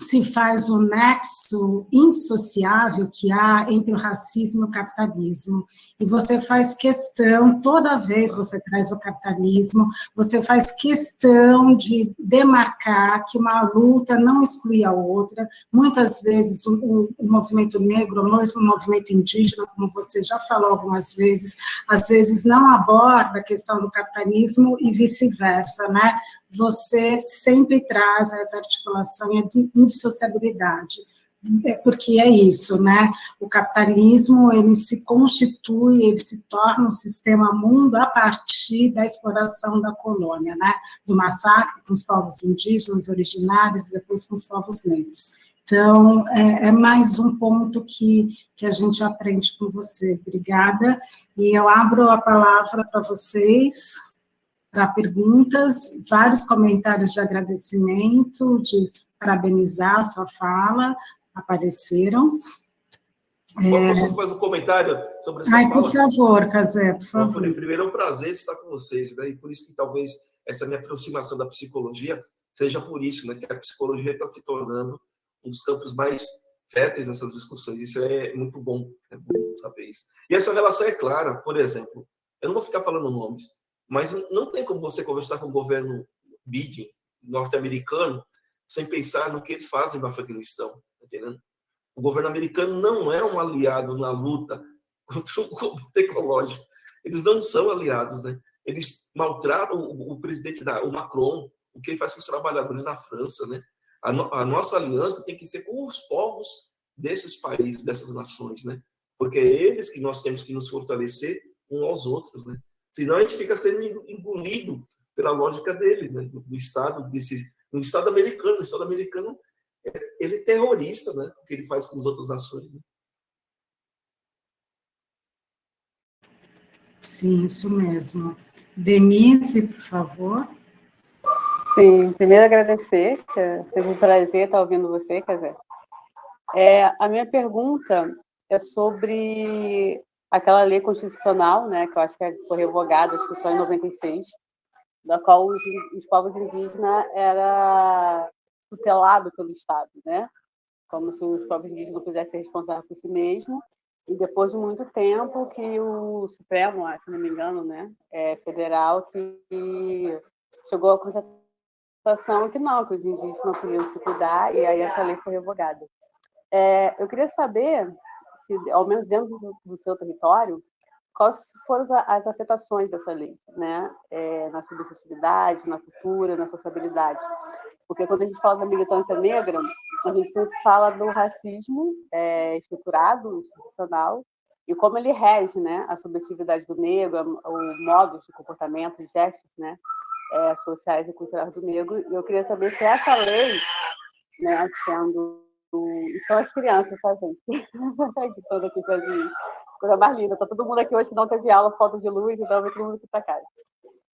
se faz o nexo indissociável que há entre o racismo e o capitalismo. E você faz questão, toda vez você traz o capitalismo, você faz questão de demarcar que uma luta não exclui a outra. Muitas vezes o, o movimento negro, ou mesmo o movimento indígena, como você já falou algumas vezes, às vezes não aborda a questão do capitalismo e vice-versa, né? Você sempre traz essa articulação e a indissociabilidade, é porque é isso, né? O capitalismo, ele se constitui, ele se torna um sistema mundo a partir da exploração da colônia, né? Do massacre com os povos indígenas, originários, depois com os povos negros. Então, é, é, mais um ponto que, que a gente aprende com você. Obrigada. E eu abro a palavra para vocês, para perguntas, vários comentários de agradecimento, de parabenizar a sua fala, apareceram. Posso é... fazer um comentário sobre essa Ai, fala? por favor, Casé, por favor. Então, primeiro, é um prazer estar com vocês, né? e por isso que talvez essa minha aproximação da psicologia seja por isso, né? que a psicologia está se tornando um dos campos mais férteis nessas discussões. Isso é muito bom, é bom saber isso. E essa relação é clara, por exemplo, eu não vou ficar falando nomes, mas não tem como você conversar com o governo Biden norte-americano sem pensar no que eles fazem no Afeganistão, tá entendendo? O governo americano não é um aliado na luta contra o conflito (laughs) ecológico. Eles não são aliados, né? Eles maltratam o, o presidente da, o Macron, o que ele faz com os trabalhadores na França, né? A, no, a nossa aliança tem que ser com os povos desses países, dessas nações, né? Porque é eles que nós temos que nos fortalecer uns aos outros, né? Senão a gente fica sendo engolido pela lógica dele, né? do, do Estado, desse, do Estado americano. O Estado americano, é, ele é terrorista, né? o que ele faz com as outras nações. Né? Sim, isso mesmo. Denise, por favor. Sim, primeiro agradecer, que é seja um prazer estar ouvindo você, Casé. É, a minha pergunta é sobre aquela lei constitucional, né, que eu acho que foi revogada, acho que só em 96, da qual os, os povos indígenas era tutelado pelo Estado, né? Como se os povos indígenas não pudessem ser responsáveis por si mesmos. E depois de muito tempo que o Supremo, se não me engano, né, é, federal, que chegou à constatação que não, que os indígenas não podiam se cuidar, e aí essa lei foi revogada. É, eu queria saber se, ao menos dentro do, do seu território, quais foram as afetações dessa lei, né? É, na subjetividade, na cultura, na sociabilidade. Porque quando a gente fala da militância negra, a gente fala do racismo é, estruturado, institucional, e como ele rege né, a subjetividade do negro, o modo de comportamento, os gestos né, é, sociais e culturais do negro. E eu queria saber se essa lei, né, sendo são as crianças, tá, gente? (laughs) aqui sozinhos. Coisa mais linda. Tá todo mundo aqui hoje que não teve aula, falta de luz, então vem todo mundo aqui para casa.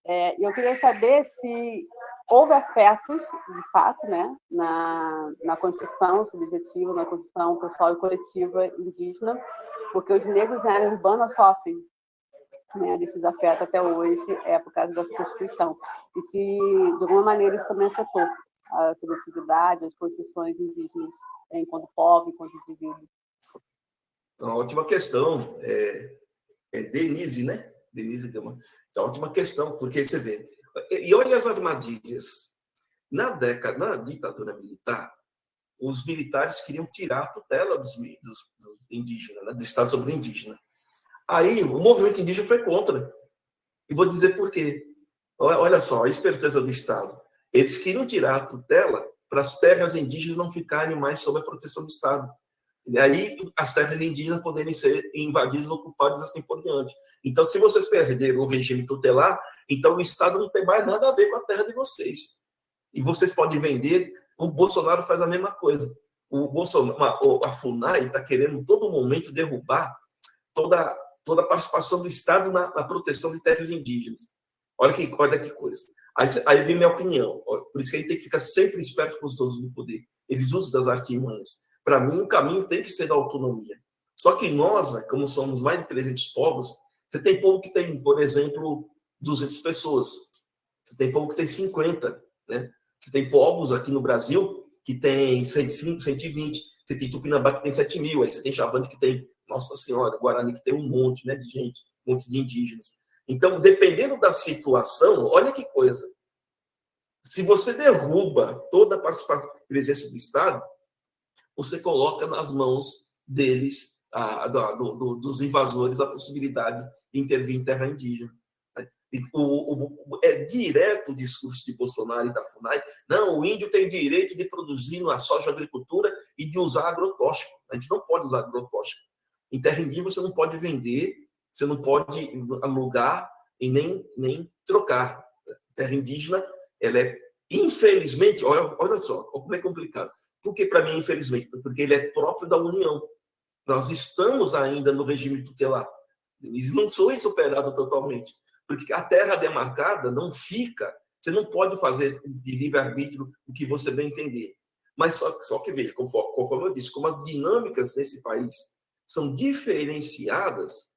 É, eu queria saber se houve afetos, de fato, né, na, na construção subjetiva, na construção pessoal e coletiva indígena, porque os negros na área urbana sofrem né, desses afetos até hoje, é por causa dessa Constituição. E se, de alguma maneira, isso também afetou a subjetividade, as construções indígenas enquanto povo, enquanto indivíduo? Uma ótima questão. É, é Denise, né? Denise Gama. Então, ótima questão, porque você vê. E olha as armadilhas. Na década, na ditadura militar, os militares queriam tirar a tutela dos, dos, dos indígenas, né? do Estado sobre o indígena. Aí o movimento indígena foi contra. E vou dizer por quê. Olha só, a esperteza do Estado. Eles queriam tirar a tutela para as terras indígenas não ficarem mais sob a proteção do Estado. E aí as terras indígenas poderem ser invadidas, ocupadas assim por diante. Então, se vocês perderam o regime tutelar, então o Estado não tem mais nada a ver com a terra de vocês. E vocês podem vender, o Bolsonaro faz a mesma coisa. O Bolsonaro, a FUNAI está querendo todo momento derrubar toda, toda a participação do Estado na, na proteção de terras indígenas. Olha que, olha que coisa. Aí, aí vem minha opinião. Por isso que a gente tem que ficar sempre esperto com os donos do poder. Eles usam das artimanhas. Para mim, o caminho tem que ser da autonomia. Só que nós, né, como somos mais de 300 povos, você tem povo que tem, por exemplo, 200 pessoas. Você tem povo que tem 50, né? Você tem povos aqui no Brasil que tem 105, 120. Você tem Tupinambá que tem 7 mil. Aí você tem Chavante que tem, nossa senhora, Guarani que tem um monte né, de gente, um monte de indígenas. Então, dependendo da situação, olha que coisa. Se você derruba toda a participação presença do Estado, você coloca nas mãos deles, a, do, do, dos invasores, a possibilidade de intervir em terra indígena. O, o, é direto o discurso de Bolsonaro e da FUNAI. Não, o índio tem direito de produzir na soja agricultura e de usar agrotóxico. A gente não pode usar agrotóxico. Em terra indígena você não pode vender você não pode alugar e nem, nem trocar. Terra indígena, ela é, infelizmente, olha, olha só, como é complicado. Por que para mim, infelizmente? Porque ele é próprio da União. Nós estamos ainda no regime tutelar. Eles não são superados totalmente. Porque a terra demarcada não fica, você não pode fazer de livre-arbítrio o que você bem entender. Mas só, só que veja, conforme, conforme eu disse, como as dinâmicas nesse país são diferenciadas,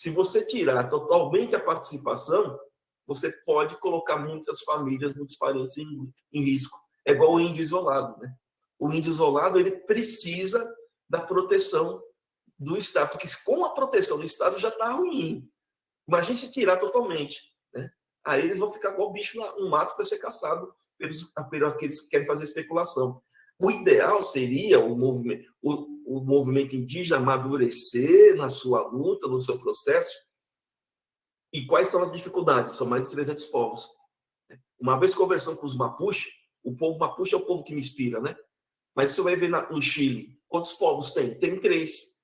se você tirar totalmente a participação, você pode colocar muitas famílias, muitos parentes em, em risco. É igual o índio isolado, né? O índio isolado, ele precisa da proteção do Estado, porque com a proteção do Estado já está ruim. Imagine se tirar totalmente, né? Aí eles vão ficar igual bicho no mato para ser caçado pelos, pelos aqueles que querem fazer especulação. O ideal seria o movimento, o, o movimento indígena amadurecer na sua luta, no seu processo. E quais são as dificuldades? São mais de 300 povos. Uma vez conversando com os Mapuche, o povo Mapuche é o povo que me inspira, né? Mas você vai ver no Chile, quantos povos tem? Tem três.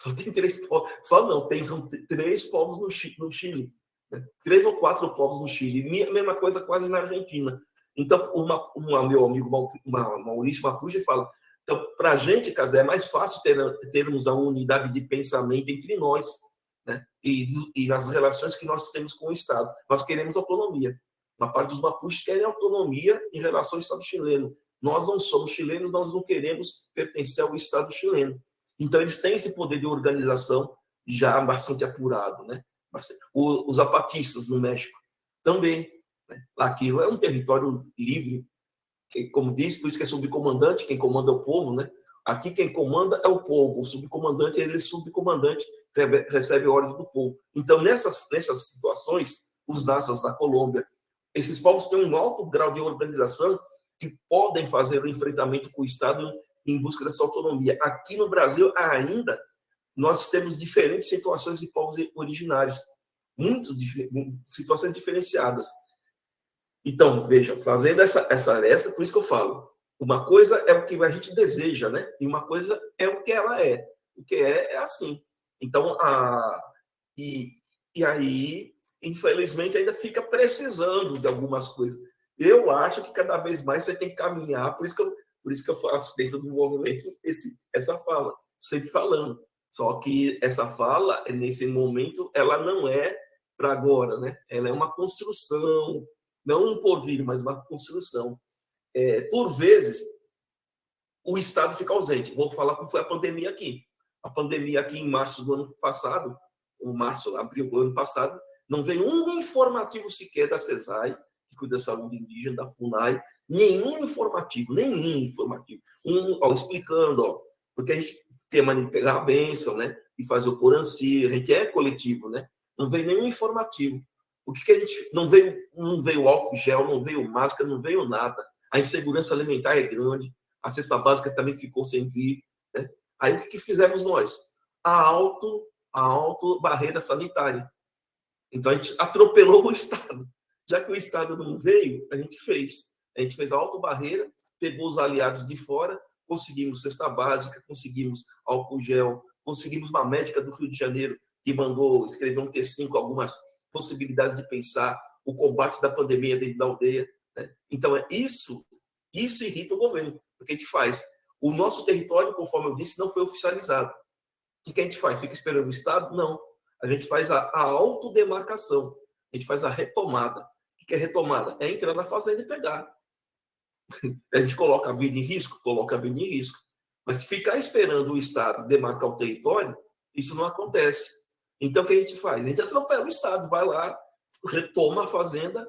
Só tem três povos. Só não, tem são três povos no Chile. No Chile né? Três ou quatro povos no Chile. Mesma coisa quase na Argentina. Então, uma, uma, meu amigo Maurício Mapuche fala: então, para a gente, Casé, é mais fácil ter, termos a unidade de pensamento entre nós né? e, e relações que nós temos com o Estado. Nós queremos autonomia. Uma parte dos Mapuches querem autonomia em relação ao Estado chileno. Nós não somos chilenos, nós não queremos pertencer ao Estado chileno. Então, eles têm esse poder de organização já bastante apurado. Né? Os zapatistas no México também né? Aquilo é um território livre, como diz, por isso que é subcomandante, quem comanda é o povo, né? Aqui quem comanda é o povo, o subcomandante, ele é subcomandante, recebe ordem do povo. Então, nessas, nessas situações, os nazas da Colômbia, esses povos têm um alto grau de organização que podem fazer o enfrentamento com o Estado em busca dessa autonomia. Aqui no Brasil, ainda, nós temos diferentes situações de povos originários, muitas situações diferenciadas. Então, veja, fazendo essa, essa aresta, por isso que eu falo, uma coisa é o que a gente deseja, né? E uma coisa é o que ela é. O que é, é assim. Então, a, e, e aí, infelizmente, ainda fica precisando de algumas coisas. Eu acho que cada vez mais você tem que caminhar, por isso que eu, por isso que eu faço dentro do movimento esse, essa fala, sempre falando. Só que essa fala, nesse momento, ela não é para agora, né? Ela é uma construção, não um porvir, mas uma construção. É, por vezes, o Estado fica ausente. Vou falar como foi a pandemia aqui. A pandemia aqui em março do ano passado, o março, abril do ano passado, não veio um informativo sequer da CESAI, que cuida da saúde indígena, da FUNAI, nenhum informativo, nenhum informativo. Um, ó, explicando, ó, porque a gente tem a mania de pegar a benção, né? e fazer o Coranci, a gente é coletivo, né? Não veio nenhum informativo. O que, que a gente. Não veio, não veio álcool gel, não veio máscara, não veio nada. A insegurança alimentar é grande, a cesta básica também ficou sem vir. Né? Aí o que, que fizemos nós? A auto, a auto barreira sanitária. Então a gente atropelou o (laughs) Estado. Já que o Estado não veio, a gente fez. A gente fez a auto barreira, pegou os aliados de fora, conseguimos cesta básica, conseguimos álcool gel, conseguimos uma médica do Rio de Janeiro que mandou escrever um textinho com algumas possibilidades de pensar o combate da pandemia dentro da aldeia. Né? Então, é isso, isso irrita o governo, porque a gente faz. O nosso território, conforme eu disse, não foi oficializado. O que a gente faz? Fica esperando o Estado? Não. A gente faz a, a autodemarcação, a gente faz a retomada. O que é retomada? É entrar na fazenda e pegar. (laughs) A gente coloca a vida em risco? Coloca a vida em risco. Mas ficar esperando o Estado demarcar o território, isso não acontece. Então, o que a gente faz? A gente atropela o Estado, vai lá, retoma a fazenda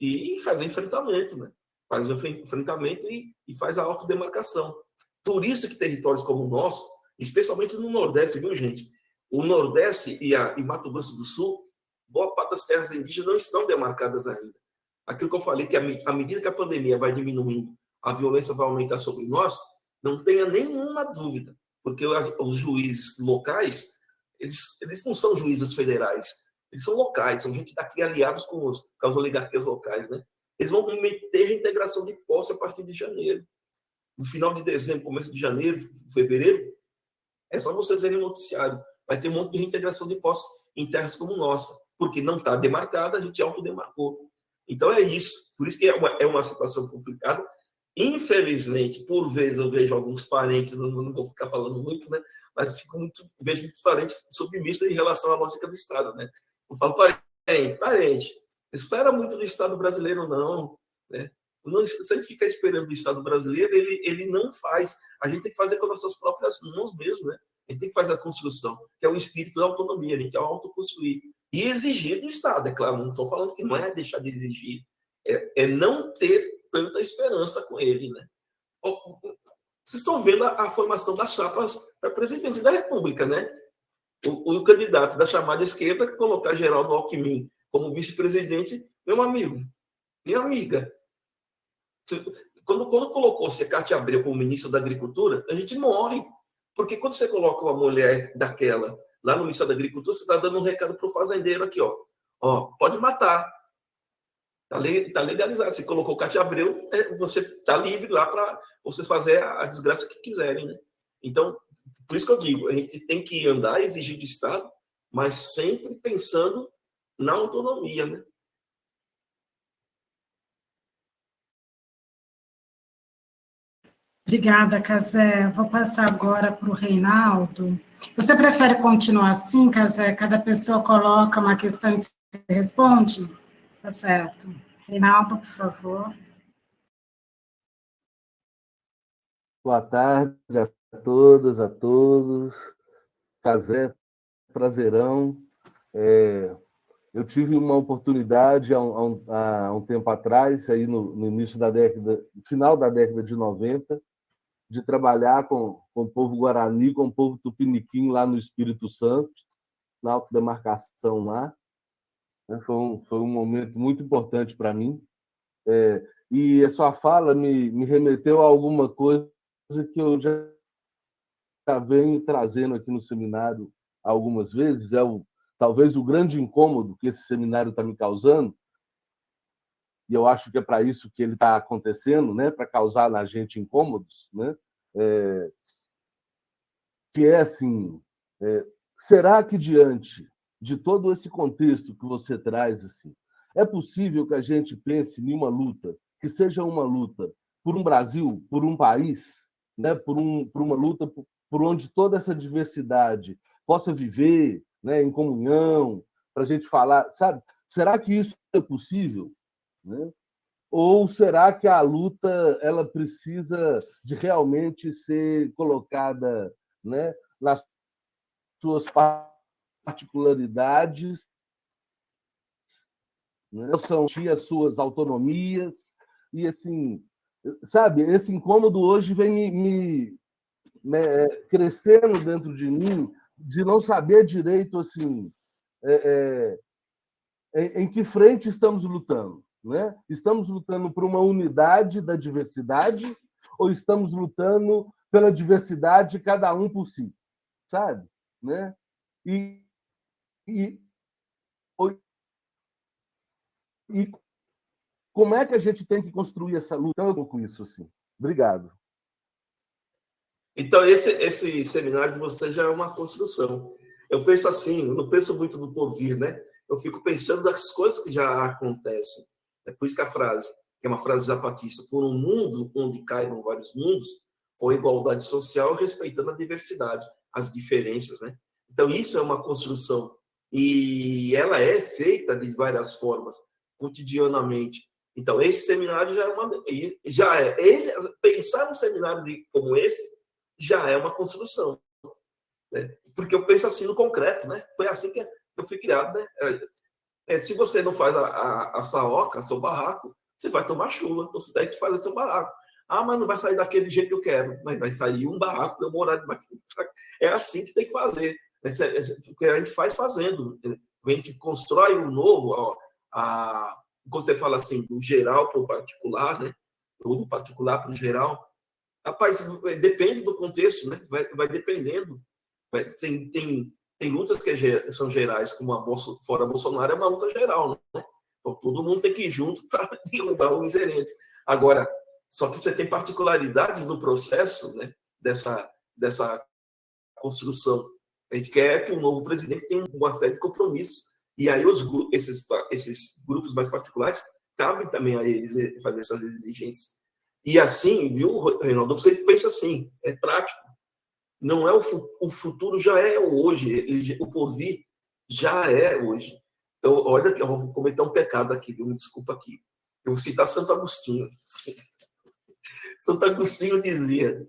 e faz o enfrentamento, né? Faz o enfrentamento e, e faz a autodemarcação. Por isso que territórios como o nosso, especialmente no Nordeste, viu, gente? O Nordeste e, a, e Mato Grosso do Sul, boa parte das terras indígenas não estão demarcadas ainda. Aquilo que eu falei, que à medida que a pandemia vai diminuindo, a violência vai aumentar sobre nós, não tenha nenhuma dúvida, porque os juízes locais, eles, eles não são juízes federais, eles são locais, são gente daqui aliados com, os, com as oligarquias locais, né? Eles vão meter a integração de posse a partir de janeiro. No final de dezembro, começo de janeiro, fevereiro, é só vocês verem o noticiário. Vai ter um monte de reintegração de posse em terras como nossa, porque não está demarcada, a gente autodemarcou. Então é isso. Por isso que é uma, é uma situação complicada, Infelizmente, por vezes eu vejo alguns parentes, não, não vou ficar falando muito, né? Mas fico muito, vejo muitos parentes submissos em relação à lógica do Estado, né? Eu falo parente, parente, espera muito do Estado brasileiro, não, né? Não, se a gente ficar esperando do Estado brasileiro, ele, ele não faz. A gente tem que fazer com nossas próprias mãos mesmo, né? A gente tem que fazer a construção, que é o espírito da autonomia, a gente é autoconstruir. E exigir do Estado, é claro, não estou falando que não é deixar de exigir, é, é não ter tanta esperança com ele, né? Vocês estão vendo a, a formação das chapas para presidente da República, né? O, o, candidato da chamada esquerda colocar Geraldo Alckmin como vice-presidente, meu amigo, minha amiga. Quando, quando colocou-se a Cátia Abreu como ministra da Agricultura, a gente morre. Porque quando você coloca uma mulher daquela lá no Ministério da Agricultura, você está dando um recado para o fazendeiro aqui, ó. Ó, pode matar, Está tá legalizado. Você colocou o Cátia Abreu, é, você está livre lá para vocês fazer a, desgraça que quiserem. Né? Então, por isso que eu digo, a gente tem que andar, exigir do Estado, mas sempre pensando na autonomia. Né? Obrigada, Casé. Vou passar agora para o Reinaldo. Você prefere continuar assim, Casé? Cada pessoa coloca uma questão e se responde? Tá certo. Reinaldo, por favor. Boa tarde a todas, a todos. Casé, prazerão. É, eu tive uma oportunidade há um, há um tempo atrás, aí no, no, início da década, final da década de 90, de trabalhar com, com o povo guarani, com o povo tupiniquim lá no Espírito Santo, na autodemarcação lá. Né? Foi um, foi um momento muito importante para mim. É, e a sua fala me, me remeteu a alguma coisa que eu já, já venho trazendo aqui no seminário algumas vezes, é o, talvez o grande incômodo que esse seminário está me causando, e eu acho que é para isso que ele está acontecendo, né? para causar na gente incômodos, né? É, que é assim, é, será que diante de todo esse contexto que você traz, assim, é possível que a gente pense em uma luta que seja uma luta por um Brasil, por um país, né? por, um, por uma luta por, por onde toda essa diversidade possa viver né? em comunhão, para a gente falar, sabe? Será que isso é possível? Né? Ou será que a luta ela precisa de realmente ser colocada né, nas suas partes particularidades, né? são as suas autonomias, e assim, sabe, esse incômodo hoje vem me, me né, crescendo dentro de mim, de não saber direito assim é, é, em que frente estamos lutando. Né? Estamos lutando por uma unidade da diversidade ou estamos lutando pela diversidade cada um por si, sabe? Né? E, e, e como é que a gente tem que construir essa luta então, com isso assim? Obrigado. Então, esse, esse seminário de você já é uma construção. Eu penso assim, eu não penso muito no porvir, né? Eu fico pensando das coisas que já acontecem. É por isso que a frase, que é uma frase zapatista, por um mundo onde caibam vários mundos, com igualdade social, respeitando a diversidade, as diferenças, né? Então, isso é uma construção. E ela é feita de várias formas, cotidianamente. Então, esse seminário já é uma. Já é, ele, pensar num seminário de, como esse já é uma construção. Né? Porque eu penso assim no concreto, né? Foi assim que eu fui criado, né? É se você não faz a, a, a saoca, seu barraco, você vai tomar chuva. Então, você tem que fazer seu barraco. Ah, mas não vai sair daquele jeito que eu quero. Mas vai sair um barraco eu morar debaixo. (laughs) É assim que tem que fazer. Porque a gente faz fazendo. A gente constrói o um novo. Ó, a, quando você fala assim, do geral para o particular, né? Ou do particular para o geral. Rapaz, depende do contexto, né? Vai, vai dependendo. Vai, tem, tem, tem lutas que é são gerais, como a Bolso, fora Bolsonaro é uma luta geral, né? Então, todo mundo tem que ir junto (laughs) para derrubar o miserento. Agora, só que você tem particularidades no processo né, dessa, dessa construção. A gente quer que o novo presidente tenha uma série de compromissos. E aí os, esses, esses grupos mais particulares, cabem também a eles eh, fazer essas exigências. E assim, viu, Reinaldo, você pensa assim, é prático. Não é o, o futuro já é o hoje, o porvir já é hoje. Então, olha eu vou cometer um pecado aqui, viu? me desculpa aqui. Eu vou citar Santo Agostinho. (laughs) Santo Agostinho dizia: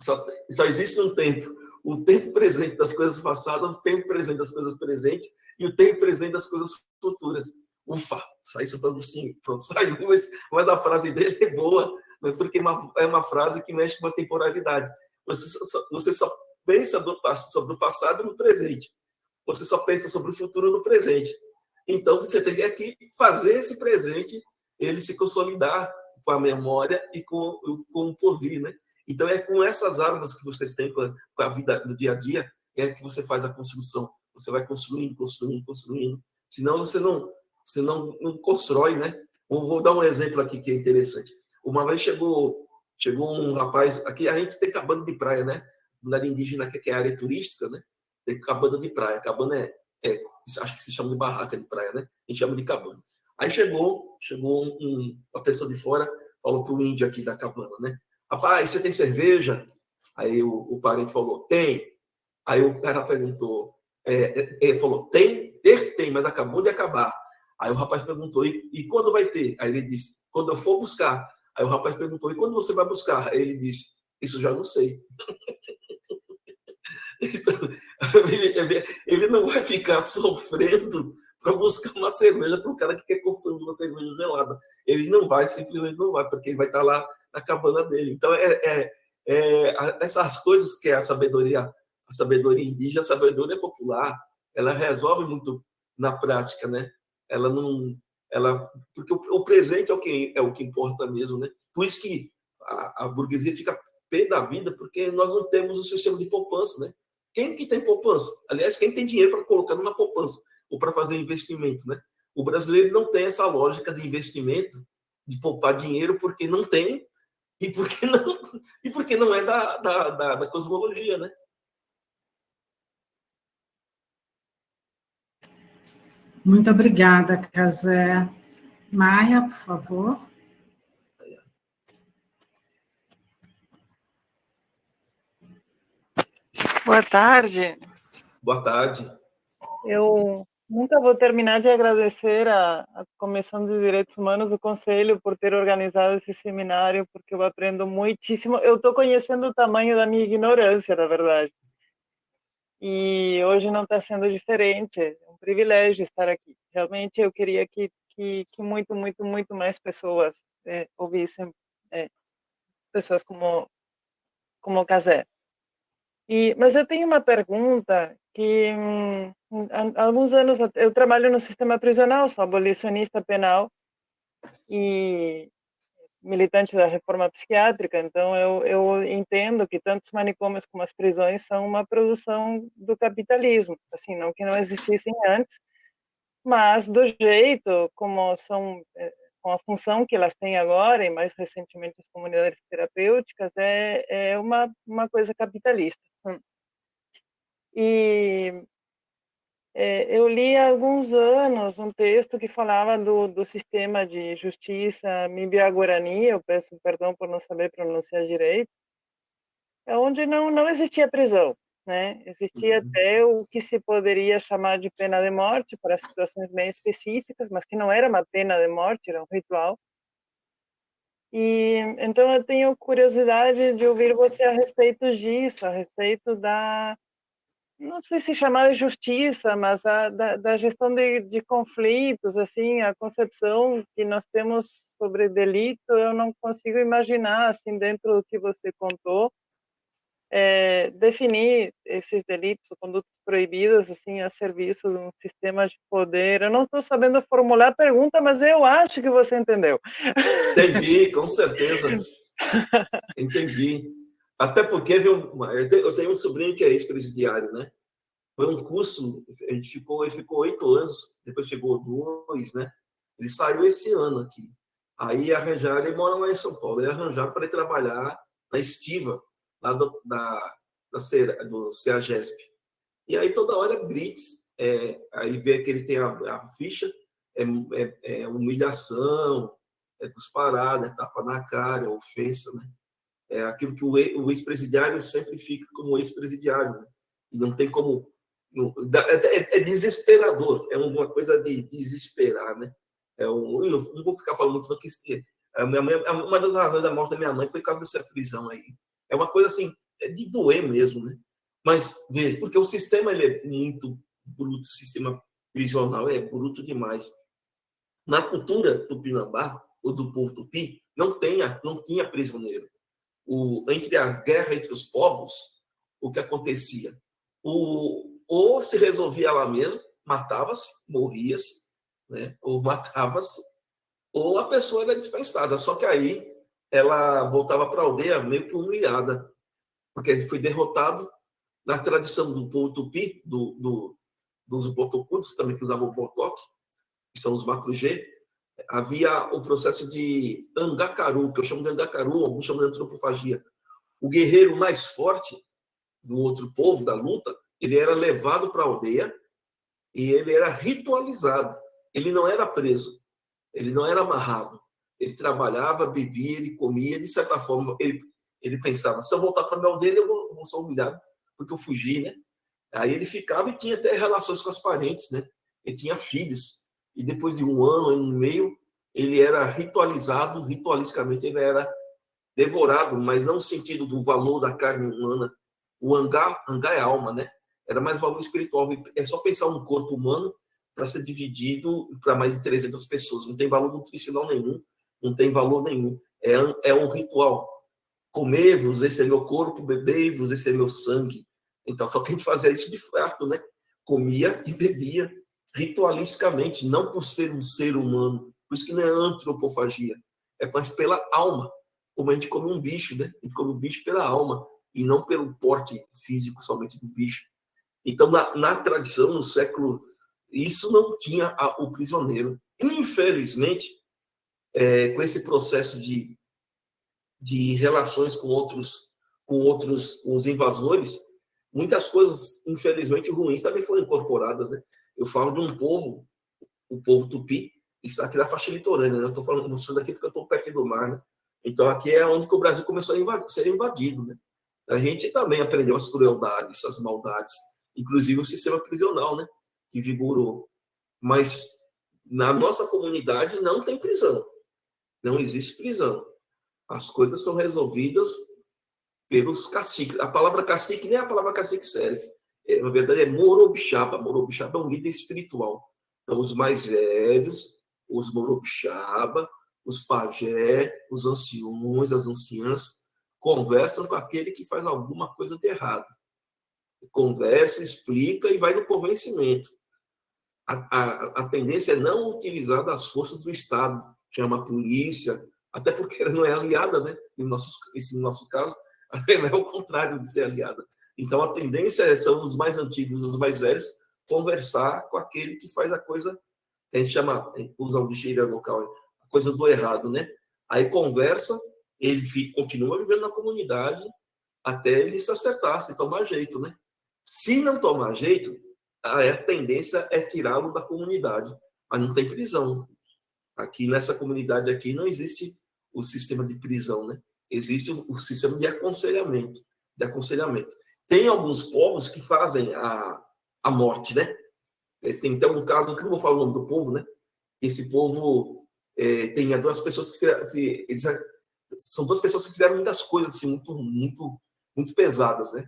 só, só existe um tempo. O tempo presente das coisas passadas, o tempo presente das coisas presentes e o tempo presente das coisas futuras. Ufa, saiu Santo Agostinho. Pronto, (laughs) saiu, mas, mas a frase dele é boa, porque é uma, é uma frase que mexe com a temporalidade. Você só, você só pensa do, sobre o passado no presente. Você só pensa sobre o futuro no presente. Então, você tem que fazer esse presente ele se consolidar com a memória e com, com o porvir, né? Então, é com essas armas que vocês têm com a, vida do dia a dia, é que você faz a construção. Você vai construindo, construindo, construindo. Senão, você não, você não, não constrói, né? Vou dar um exemplo aqui que é interessante. Uma vez chegou, chegou um rapaz, aqui a gente tem cabana de praia, né? Na indígena, que é área turística, né? Tem cabana de praia. Cabana é, é, acho que se chama de barraca de praia, né? A gente chama de cabana. Aí chegou, chegou um, uma pessoa de fora, falou para o índio aqui da cabana, né? Rapaz, você tem cerveja? Aí o, o parente falou, tem. Aí o cara perguntou, é, é, ele falou, tem? Ter tem, mas acabou de acabar. Aí o rapaz perguntou, e, e quando vai ter? Aí ele disse, quando eu for buscar. Aí o rapaz perguntou, e quando você vai buscar? Aí ele disse, isso já não sei. (laughs) então, ele, não vai ficar sofrendo para buscar uma cerveja para um cara que quer consumir uma cerveja gelada. Ele não vai, simplesmente não vai, porque ele vai estar tá lá na cabana dele. Então, é, é, é essas coisas que a sabedoria, a sabedoria indígena, a sabedoria popular, ela resolve muito na prática, né? Ela não, ela, porque o, o presente é o que é o que importa mesmo, né? Por isso que a, a burguesia fica pé da vida, porque nós não temos o sistema de poupança, né? Quem que tem poupança? Aliás, quem tem dinheiro para colocar numa poupança? ou para fazer investimento, né? O brasileiro não tem essa lógica de investimento, de poupar dinheiro, porque não tem e porque não, e porque não é da, da, da, da cosmologia, né? Muito obrigada, Casé. Maia, por favor. Boa tarde. Boa tarde. Eu Nunca vou terminar de agradecer à, Comissão de Direitos Humanos do Conselho por ter organizado esse seminário, porque eu aprendo muitíssimo. Eu estou conhecendo o tamanho da minha ignorância, na verdade. E hoje não está sendo diferente. É um privilégio estar aqui. Realmente eu queria que, que, que muito, muito, muito mais pessoas é, ouvissem é, pessoas como como Casé. E, mas eu tenho uma pergunta que há alguns anos eu trabalho no sistema prisional, sou abolicionista penal e militante da reforma psiquiátrica, então eu, eu entendo que tanto os manicômios como as prisões são uma produção do capitalismo, assim, não que não existissem antes, mas do jeito como são, eh, com a função que elas têm agora, e mais recentemente as comunidades terapêuticas, é, é uma, uma coisa capitalista. Hum. E é, eu li há alguns anos um texto que falava do, do sistema de justiça Mibia-Guarani, eu peço perdão por não saber pronunciar direito, é onde não, não existia prisão. Né? Existia uhum. até o que se poderia chamar de pena de morte para situações bem específicas, mas que não era uma pena de morte, era um ritual. E então eu tenho curiosidade de ouvir você a respeito disso, a respeito da não sei se chamar de justiça, mas a, da, da, gestão de, de, conflitos, assim, a concepção que nós temos sobre delito, eu não consigo imaginar, assim, dentro do que você contou, é, definir esses delitos condutas proibidas, assim, a serviço de um sistema de poder. Eu não estou sabendo formular a pergunta, mas eu acho que você entendeu. Entendi, com certeza. (laughs) Entendi. Até porque viu, eu tenho um sobrinho que é ex-presidiário, né? Foi um curso, a gente ficou, ele ficou oito anos, depois chegou dois, né? Ele saiu esse ano aqui. Aí arranjaram, ele mora lá em São Paulo, ele arranjaram para ele trabalhar na estiva, lá do, da, da do CEAGESP. E aí toda hora é blitz, é, aí vê que ele tem a, a ficha, é, é, é humilhação, é cusparada, é tapa na cara, é ofensa, né? É aquilo que o ex-presidiário sempre fica como ex-presidiário, né? e não tem como. É, é, é, desesperador, é uma coisa de desesperar, né? É um, eu não vou ficar falando muito do que a minha mãe, uma das razões da morte da minha mãe foi por causa dessa prisão aí. É uma coisa assim, é de doer mesmo, né? Mas veja, porque o sistema ele é muito bruto, o sistema prisional é bruto demais. Na cultura tupinambá, ou do povo tupi, não, tenha, não tinha prisioneiro o, entre a guerra entre os povos, o que acontecia? O, ou se resolvia lá mesmo, matava-se, morria-se, né? ou (laughs) matava-se, ou a pessoa era dispensada. Só que aí ela voltava para a aldeia meio que humilhada, porque foi derrotado na tradição do povo tupi, do, do, dos botocudos, também que usavam o botoque, que são os macrugê, havia o processo de angacaru, que eu chamo de angacaru, alguns chamam de antropofagia. O guerreiro mais forte do outro povo, da luta, ele era levado para a aldeia e ele era ritualizado. Ele não era preso, ele não era amarrado. Ele trabalhava, bebia, ele comia, de certa forma, ele, ele pensava, se eu voltar para a minha aldeia, eu vou, vou ser humilhado, porque eu fugi, né? Aí ele ficava e tinha até relações com as parentes, né? Ele tinha filhos e depois de um ano, ano e meio, ele era ritualizado, ritualisticamente ele era devorado, mas não no sentido do valor da carne humana. O hangar, hangar é alma, né? Era mais valor espiritual. É só pensar um corpo humano para ser dividido para mais de 300 pessoas. Não tem valor nutricional nenhum, não tem valor nenhum. É, é um ritual. Comer-vos, esse é meu corpo, beber-vos, esse é meu sangue. Então, só que a gente fazia isso de fato, né? Comia e bebia ritualisticamente, não por ser um ser humano. Por isso que não é antropofagia, é mais pela alma. Como a gente come um bicho, né? A gente come um bicho pela alma e não pelo porte físico somente do bicho. Então, na, na tradição, no século, isso não tinha a, o prisioneiro. Infelizmente, é, com esse processo de, de relações com outros, com outros, os invasores, muitas coisas, infelizmente, ruins também foram incorporadas, né? Eu falo de um povo, o povo tupi, isso aqui da faixa litorânea, né? Eu estou falando isso daqui porque eu estou perto do mar, né? Então aqui é onde que o Brasil começou a ser invadido, né? A gente também aprendeu as crueldades, as maldades, inclusive o sistema prisional, né? Que vigorou. Mas na nossa comunidade não tem prisão. Não existe prisão. As coisas são resolvidas pelos caciques. A palavra cacique nem a palavra cacique serve é, na verdade, é Morobixaba. Morobixaba é um líder espiritual. Então, os mais velhos, os Morobixaba, os pajé, os anciões, as anciãs, conversam com aquele que faz alguma coisa de errado. conversa, explica e vai no convencimento. A, a, a tendência é não utilizar das forças do Estado, chama a polícia, até porque ela não é aliada, né? Em nosso, esse nosso caso, (laughs) ela é o contrário de ser aliada. Então, a tendência é, são os mais antigos, os mais velhos, conversar com aquele que faz a coisa, que a gente chama, usa o lixeira local, a coisa do errado, né? Aí conversa, ele continua vivendo na comunidade até ele se acertar, se tomar jeito, né? Se não tomar jeito, a tendência é tirá-lo da comunidade, mas não tem prisão. Aqui nessa comunidade aqui não existe o sistema de prisão, né? Existe o sistema de aconselhamento, de aconselhamento. Tem alguns povos que fazem a, a morte, né? É, tem então um caso que não vou falar o nome do povo, né? Esse povo é, tem duas pessoas que eles, são duas pessoas que fizeram muitas coisas assim muito muito muito pesadas, né?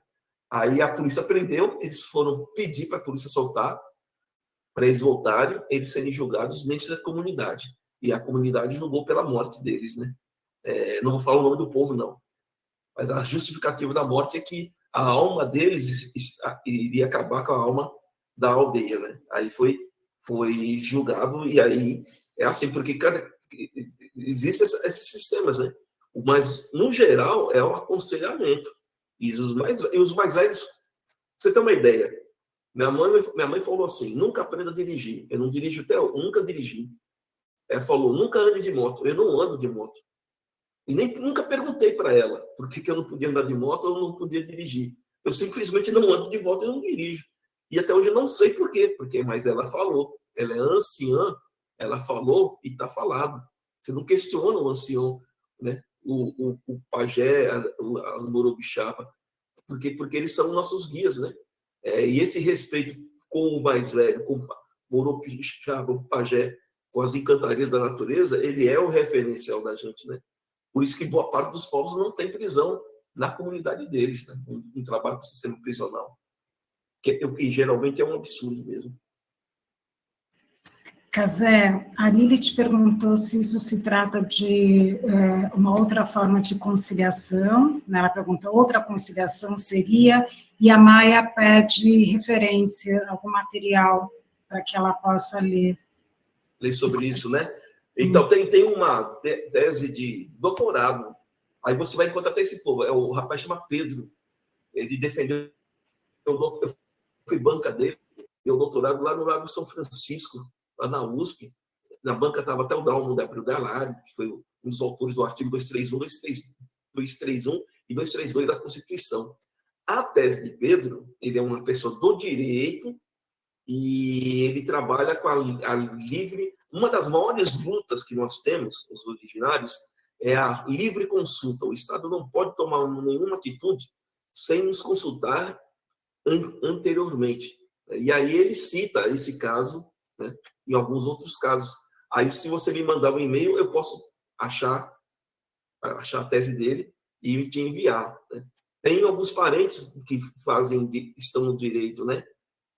Aí a polícia prendeu, eles foram pedir para a polícia soltar, para eles voltarem, eles serem julgados nessa comunidade. E a comunidade julgou pela morte deles, né? É, não vou falar o nome do povo, não. Mas a justificativa da morte é que a alma deles iria acabar com a alma da aldeia, né? Aí foi foi julgado e aí é assim porque cada existem esses sistemas, né? Mas no geral é o aconselhamento e os mais e os mais velhos. Você tem uma ideia? Minha mãe minha mãe falou assim: nunca aprenda a dirigir. Eu não dirijo até nunca dirigi. Ela falou: nunca ande de moto. Eu não ando de moto. E nem nunca perguntei para ela por que, que eu não podia andar de moto ou não podia dirigir. Eu simplesmente não ando de moto e não dirijo. E até hoje eu não sei por quê, porque mas ela falou. Ela é anciã, ela falou e está falado. Você não questiona o ancião, né? o, o, o pajé, as, as morobixaba, porque, porque eles são nossos guias, né? É, e esse respeito com o mais velho, com o morobixaba, o pajé, com as encantarias da natureza, ele é o referencial da gente, né? Por isso que boa parte dos povos não tem prisão na comunidade deles, né? um, um trabalho com o sistema prisional, que, que geralmente é um absurdo mesmo. Casé, a Lili te perguntou se isso se trata de é, uma outra forma de conciliação, né? ela pergunta, outra conciliação seria, e a Maia pede referência, algum material para que ela possa ler. Ler sobre isso, né? Então, tem, tem uma tese de doutorado. Aí você vai encontrar até esse povo. É, o rapaz chama Pedro. Ele defendeu. Eu fui banca dele, meu doutorado lá no Lago São Francisco, lá na USP. Na banca estava até o Dalmo da Galari, que foi um dos autores do artigo 231, 231 e 232 da Constituição. A tese de Pedro, ele é uma pessoa do direito e ele trabalha com a, a livre uma das maiores lutas que nós temos, os originários, é a livre consulta. O Estado não pode tomar nenhuma atitude sem nos consultar an anteriormente. E aí ele cita esse caso, né, em alguns outros casos. Aí, se você me mandar um e-mail, eu posso achar, achar a tese dele e te enviar. Né? Tem alguns parentes que fazem, estão no direito, né?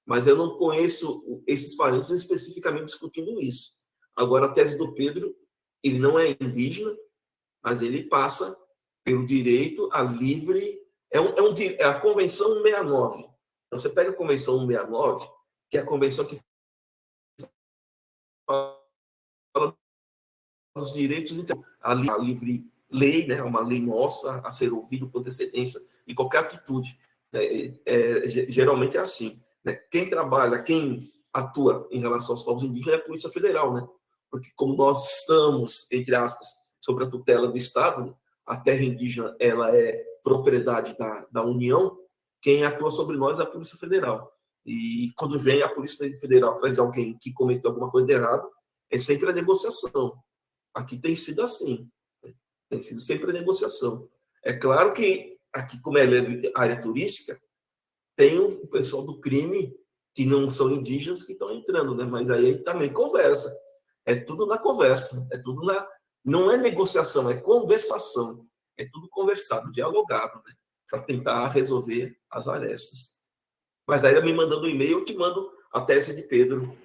Mas eu não conheço esses parentes especificamente discutindo isso. Agora, a tese do Pedro, ele não é indígena, mas ele passa pelo direito a livre. É, um, é, um, é a Convenção 169. Então, você pega a Convenção 169, que é a convenção que fala dos direitos, a livre lei, né, uma lei nossa a ser ouvida com antecedência e qualquer atitude. É, é, é geralmente é assim. Né? Quem trabalha, quem atua em relação aos povos indígenas é a Polícia Federal, né? Porque como nós estamos, entre aspas, sob a tutela do Estado, a terra indígena ela é propriedade da, da União, quem atua sobre nós é a Polícia Federal. E quando vem a Polícia Federal de alguém que cometeu alguma coisa errada, é sempre a negociação. Aqui tem sido assim. Né? Tem sido sempre a negociação. É claro que aqui, como é área turística, tem o pessoal do crime que não são indígenas que estão entrando, né? Mas aí também conversa. É tudo na conversa, é tudo na. Não é negociação, é conversação. É tudo conversado, dialogado, né? Para tentar resolver as arestas. Mas aí, me mandando um e-mail, eu te mando a tese de Pedro.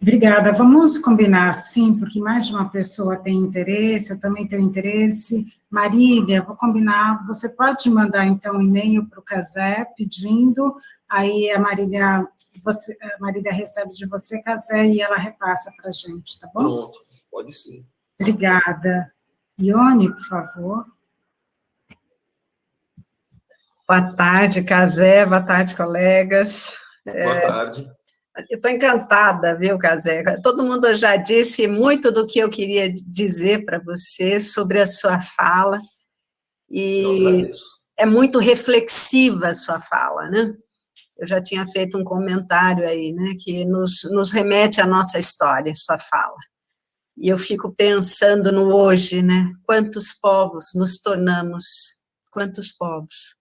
Obrigada. Vamos combinar assim, porque mais de uma pessoa tem interesse, eu também tenho interesse. Marília, vou combinar, você pode mandar, então, um e-mail para o Casé pedindo, aí a Marília, você, a Marília recebe de você, Casé, e ela repassa para a gente, tá bom? Pronto, pode sim. Obrigada. Ione, por favor. Boa tarde, Casé, boa tarde, colegas. Boa é... tarde. Eu estou encantada, viu, Casé? Todo mundo já disse muito do que eu queria dizer para você sobre a sua fala. E é muito reflexiva a sua fala, né? Eu já tinha feito um comentário aí, né, que nos, nos remete à nossa história, sua fala. E eu fico pensando no hoje, né? Quantos povos nos tornamos, quantos povos.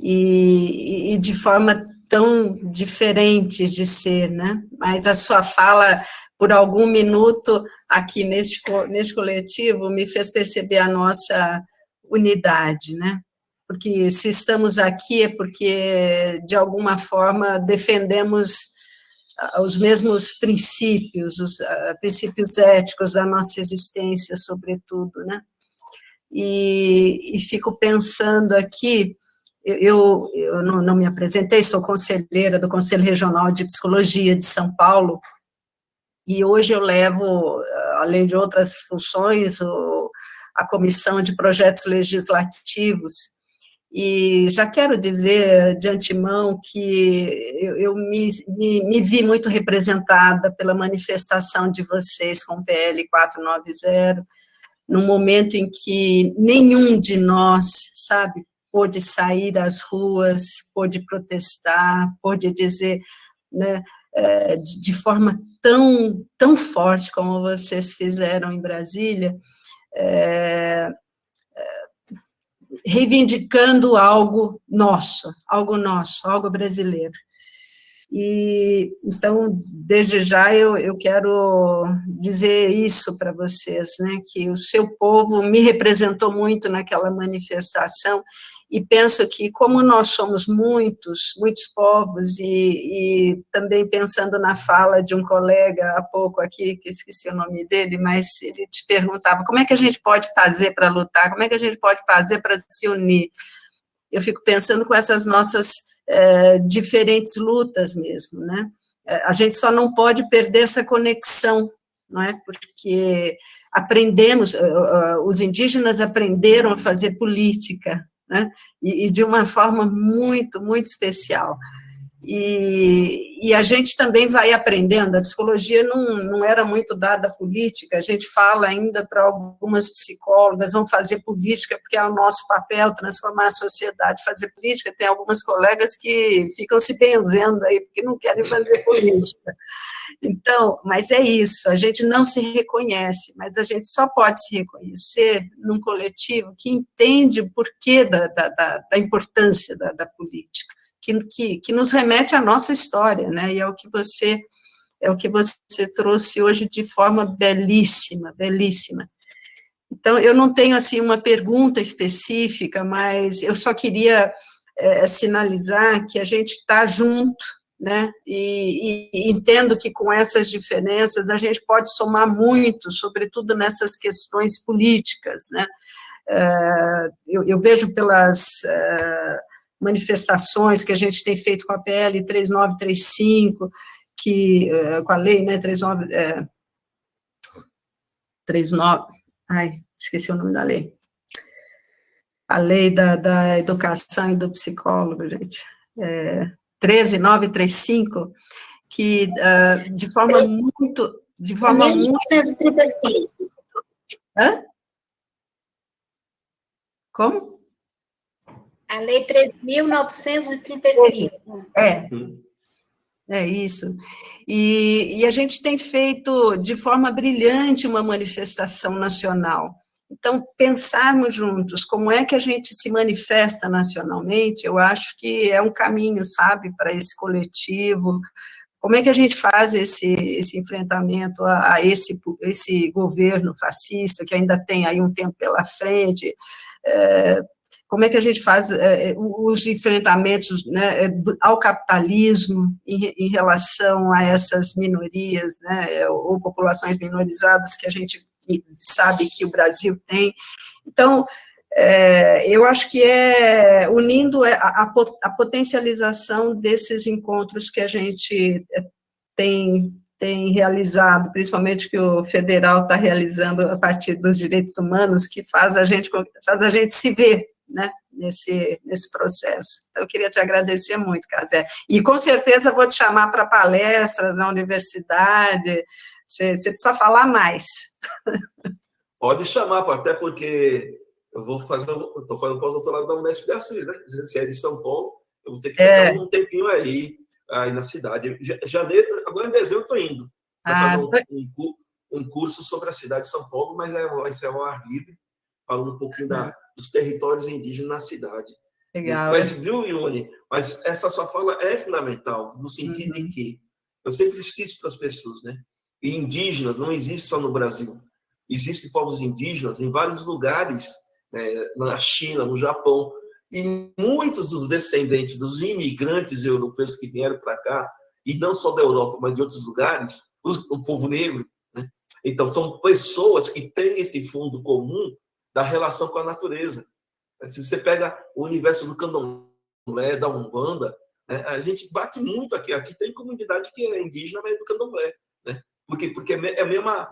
E, e de forma tão diferentes de ser, né? Mas a sua fala, por algum minuto, aqui neste, neste coletivo, me fez perceber a nossa unidade, né? Porque se estamos aqui é porque, de alguma forma, defendemos ah, os mesmos princípios, os uh, princípios éticos da nossa existência, sobretudo, né? E, e fico pensando aqui eu, eu não, não, me apresentei, sou conselheira do Conselho Regional de Psicologia de São Paulo, e hoje eu levo, além de outras funções, a Comissão de Projetos Legislativos, e já quero dizer de antemão que eu, eu me, me, me, vi muito representada pela manifestação de vocês com o PL 490, num momento em que nenhum de nós, sabe, pôde sair às ruas, pôde protestar, pôde dizer, né, é, de forma tão, tão forte como vocês fizeram em Brasília, é, reivindicando algo nosso, algo nosso, algo brasileiro. E, então, desde já, eu, eu quero dizer isso para vocês, né, que o seu povo me representou muito naquela manifestação, e penso que, como nós somos muitos, muitos povos, e, e, também pensando na fala de um colega há pouco aqui, que esqueci o nome dele, mas ele te perguntava, como é que a gente pode fazer para lutar, como é que a gente pode fazer para se unir? Eu fico pensando com essas nossas é, diferentes lutas mesmo, né? É, a gente só não pode perder essa conexão, não é? Porque aprendemos, os indígenas aprenderam a fazer política, né? E, e, de uma forma muito, muito especial. E, e, a gente também vai aprendendo, a psicologia não, não era muito dada à política, a gente fala ainda para algumas psicólogas, vão fazer política, porque é o nosso papel transformar a sociedade, fazer política, tem algumas colegas que ficam se benzendo aí, porque não querem fazer política. Então, mas é isso, a gente não se reconhece, mas a gente só pode se reconhecer num coletivo que entende o porquê da, da, da, da importância da, da política, que, que, que nos remete à nossa história, né, e é o que você, é o que você trouxe hoje de forma belíssima, belíssima. Então, eu não tenho, assim, uma pergunta específica, mas eu só queria é, sinalizar que a gente está junto, né? E, e, entendo que com essas diferenças a gente pode somar muito, sobretudo nessas questões políticas, né? É, eu, eu, vejo pelas é, manifestações que a gente tem feito com a PL 3935, que, é, com a lei, né, 39, é, 39, ai, esqueci o nome da lei, a lei da, da educação e do psicólogo, gente, é, 13935, que uh, de forma muito... De forma 1935. muito... Hã? Como? A Lei 3.935. É, é isso. E, e a gente tem feito de forma brilhante uma manifestação nacional. Então, pensarmos juntos como é que a gente se manifesta nacionalmente, eu acho que é um caminho, sabe, para esse coletivo, como é que a gente faz esse, esse enfrentamento a, a, esse, esse governo fascista, que ainda tem aí um tempo pela frente, é, como é que a gente faz é, os enfrentamentos né, ao capitalismo em, em, relação a essas minorias, né, ou populações minorizadas que a gente sabe que o Brasil tem. Então, é, eu acho que é unindo a, a, a, potencialização desses encontros que a gente tem, tem realizado, principalmente que o federal está realizando a partir dos direitos humanos, que faz a gente, faz a gente se ver né, nesse, nesse processo. Então, eu queria te agradecer muito, Casé. E com certeza vou te chamar para palestras na universidade, você, você precisa falar mais. (laughs) Pode chamar, até porque eu vou fazer, estou fazendo pós-doutorado da Unesp de Assis, né? Se é de São Paulo, eu vou ter que é. ficar um tempinho aí, aí na cidade. Janeiro, agora em dezembro eu estou indo para ah, fazer um, um, um, curso sobre a cidade de São Paulo, mas é, vai ser ao ar livre, falando um pouquinho da, dos territórios indígenas na cidade. Legal. Mas, viu, Ione? Mas essa sua fala é fundamental, no sentido uhum. em que eu sempre insisto para as pessoas, né? E indígenas não existe só no Brasil. Existem povos indígenas em vários lugares né, na China, no Japão. E muitos dos descendentes dos imigrantes europeus que vieram para cá, e não só da Europa, mas de outros lugares, os, o povo negro, né? então são pessoas que têm esse fundo comum da relação com a natureza. Se você pega o universo do candomblé, da Umbanda, né? a gente bate muito aqui. Aqui tem comunidade que é indígena, mas é do candomblé. Né? Por quê? Porque é a mesma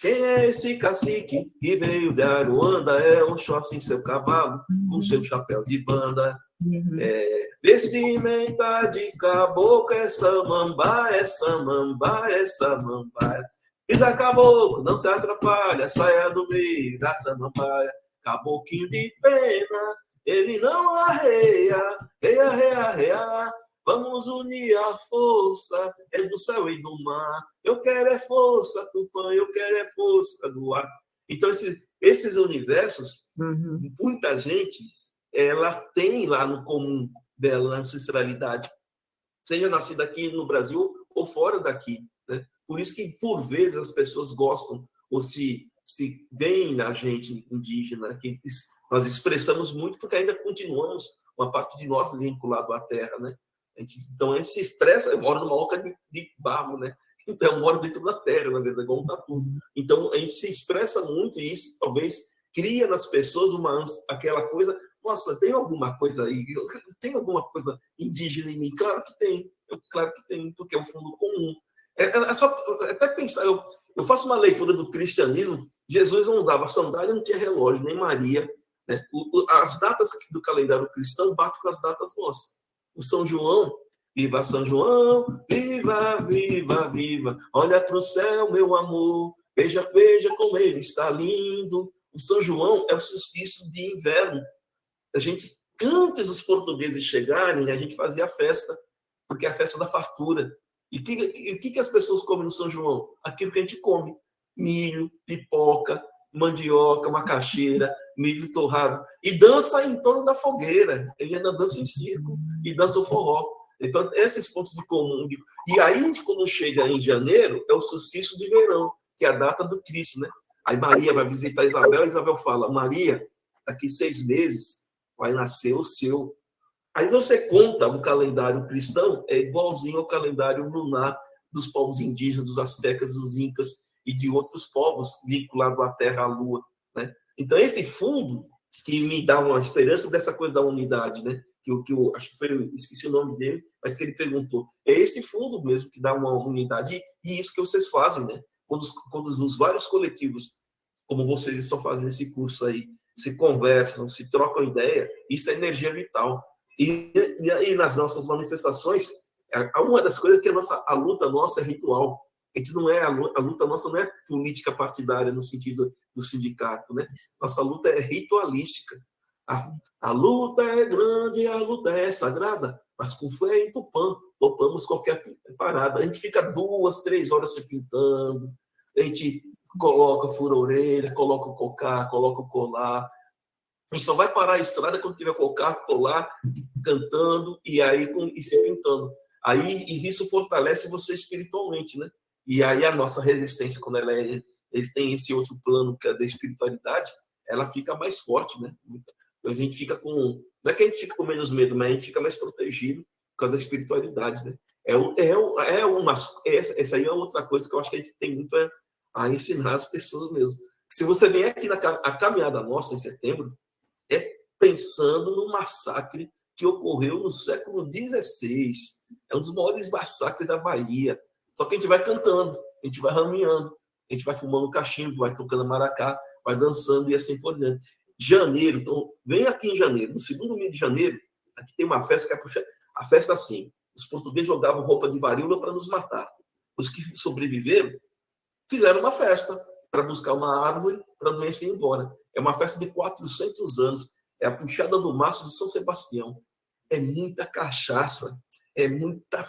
quem é esse cacique que veio de Aruanda? É um short em seu cavalo, com seu chapéu de banda. Uhum. É, vestimenta de caboclo, essa mamba, essa mamba, essa mamba. Pisa caboclo, não se atrapalha, saia do meio da samambaia. Caboclinho de pena, ele não arreia, reia, reia, reia. Vamos unir a força, é do céu e do mar. Eu quero é força, Tupã, eu quero é força do ar. Então, esses, esses universos, uhum. muita gente, ela tem lá no comum dela, ancestralidade, seja nascida aqui no Brasil ou fora daqui. Né? Por isso que, por vezes, as pessoas gostam ou se, se veem na gente indígena, que nós expressamos muito, porque ainda continuamos, uma parte de nós vinculado à terra, né? A gente, então a gente se estressa, eu moro numa oca de, de barro, né? (laughs) Então eu moro dentro da terra, na verdade, igual um tatu. Então a gente se expressa muito e isso talvez cria nas pessoas uma aquela coisa, nossa, tem alguma coisa aí, tem alguma coisa indígena em mim? Claro que tem, claro que tem, porque é um fundo comum. É, é, é só até pensar, eu, eu faço uma leitura do cristianismo, Jesus não usava sandália, não tinha relógio, nem Maria. Né? O, o, as datas do calendário cristão batem com as datas nossas o São João. Viva São João, viva, viva, viva. Olha para o céu, meu amor. Veja, veja como ele está lindo. O São João é o solstício de inverno. A gente, antes dos portugueses chegarem, a gente fazia a festa, porque é a festa da fartura. E o que, que, que as pessoas comem no São João? Aquilo que a gente come: milho, pipoca, mandioca, macaxeira, milho torrado, e dança em torno da fogueira. Ele ainda dança em circo e dança o forró. Então, esses pontos de comum. E aí, quando chega em janeiro, é o solstício de verão, que é a data do Cristo, né? Aí Maria vai visitar Isabel, e Isabel fala: Maria, daqui seis meses vai nascer o seu. Aí você conta o calendário cristão, é igualzinho ao calendário lunar dos povos indígenas, dos astecas, dos incas, e de outros povos vinculados à terra, à lua, né? Então esse fundo que me dá uma esperança dessa coisa da unidade, né? Que o que eu acho que foi, esqueci o nome dele, mas que ele perguntou, é esse fundo mesmo que dá uma unidade e isso que vocês fazem, né? Quando os, quando os vários coletivos, como vocês estão fazendo esse curso aí, se conversam, se trocam ideia, isso é energia vital. E, e aí nas nossas manifestações, uma das coisas que a nossa a luta nossa é ritual. A gente não é a luta, nossa não é política partidária no sentido do sindicato, né? Nossa luta é ritualística. A, a luta é grande, a luta é sagrada, mas com fé e tupã, topamos qualquer parada. A gente fica duas, três horas se pintando, a gente coloca fura orelha, coloca o cocar, coloca o colar. A gente só vai parar a estrada quando tiver cocar, colar, cantando e aí com, e se pintando. Aí e isso fortalece você espiritualmente, né? E aí a nossa resistência, quando ela é, ele tem esse outro plano que é da espiritualidade, ela fica mais forte, né? A gente fica com. Não é que a gente fica com menos medo, mas a gente fica mais protegido por causa da espiritualidade, né? É, é, é uma. Essa aí é outra coisa que eu acho que a gente tem muito a, a ensinar as pessoas mesmo. Se você vem aqui na a caminhada nossa em setembro, é pensando no massacre que ocorreu no século XVI. É um dos maiores massacres da Bahia. Só que a gente vai cantando, a gente vai rameando, a gente vai fumando cachimbo, vai tocando maracá, vai dançando e assim por diante. Janeiro, então, vem aqui em janeiro, no segundo mês de janeiro, aqui tem uma festa que é a festa assim. Os portugueses jogavam roupa de varíola para nos matar. Os que sobreviveram fizeram uma festa para buscar uma árvore para a doença ir embora. É uma festa de 400 anos. É a puxada do maço de São Sebastião. É muita cachaça, é muita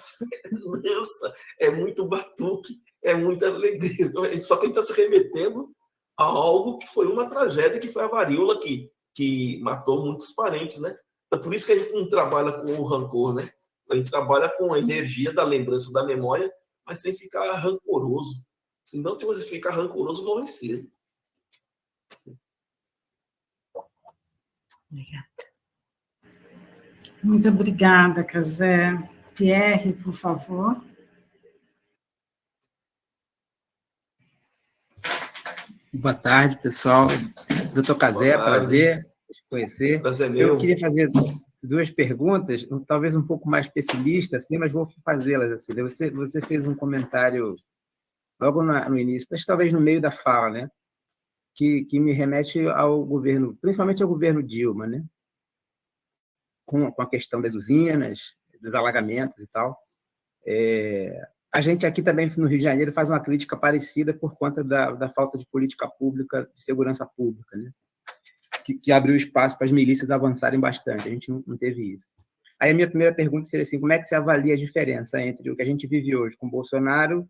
dança, é muito batuque, é muita alegria. (laughs) Só que ele está se remetendo a algo que foi uma tragédia, que foi a varíola que, que matou muitos parentes, né? É por isso que a gente não trabalha com o rancor, né? A gente trabalha com a energia da lembrança, da memória, mas sem ficar rancoroso. Senão, se você ficar rancoroso, morre cedo. Obrigada. Muito obrigada, Casé. Pierre, por favor. Boa tarde, pessoal. Doutor Casé, prazer te conhecer. Prazer meu. Eu queria fazer duas perguntas, talvez um pouco mais pessimistas, assim, mas vou fazê-las. Assim. Você, você fez um comentário logo no, no início, mas talvez no meio da fala, né? Que, que me remete ao governo, principalmente ao governo Dilma, né? Com, com a questão das usinas, dos alagamentos e tal. É, a gente aqui também no Rio de Janeiro faz uma crítica parecida por conta da, da falta de política pública, de segurança pública, né? que, que abriu espaço para as milícias avançarem bastante. A gente não, não, teve isso. Aí a minha primeira pergunta seria assim, como é que você avalia a diferença entre o que a gente vive hoje com Bolsonaro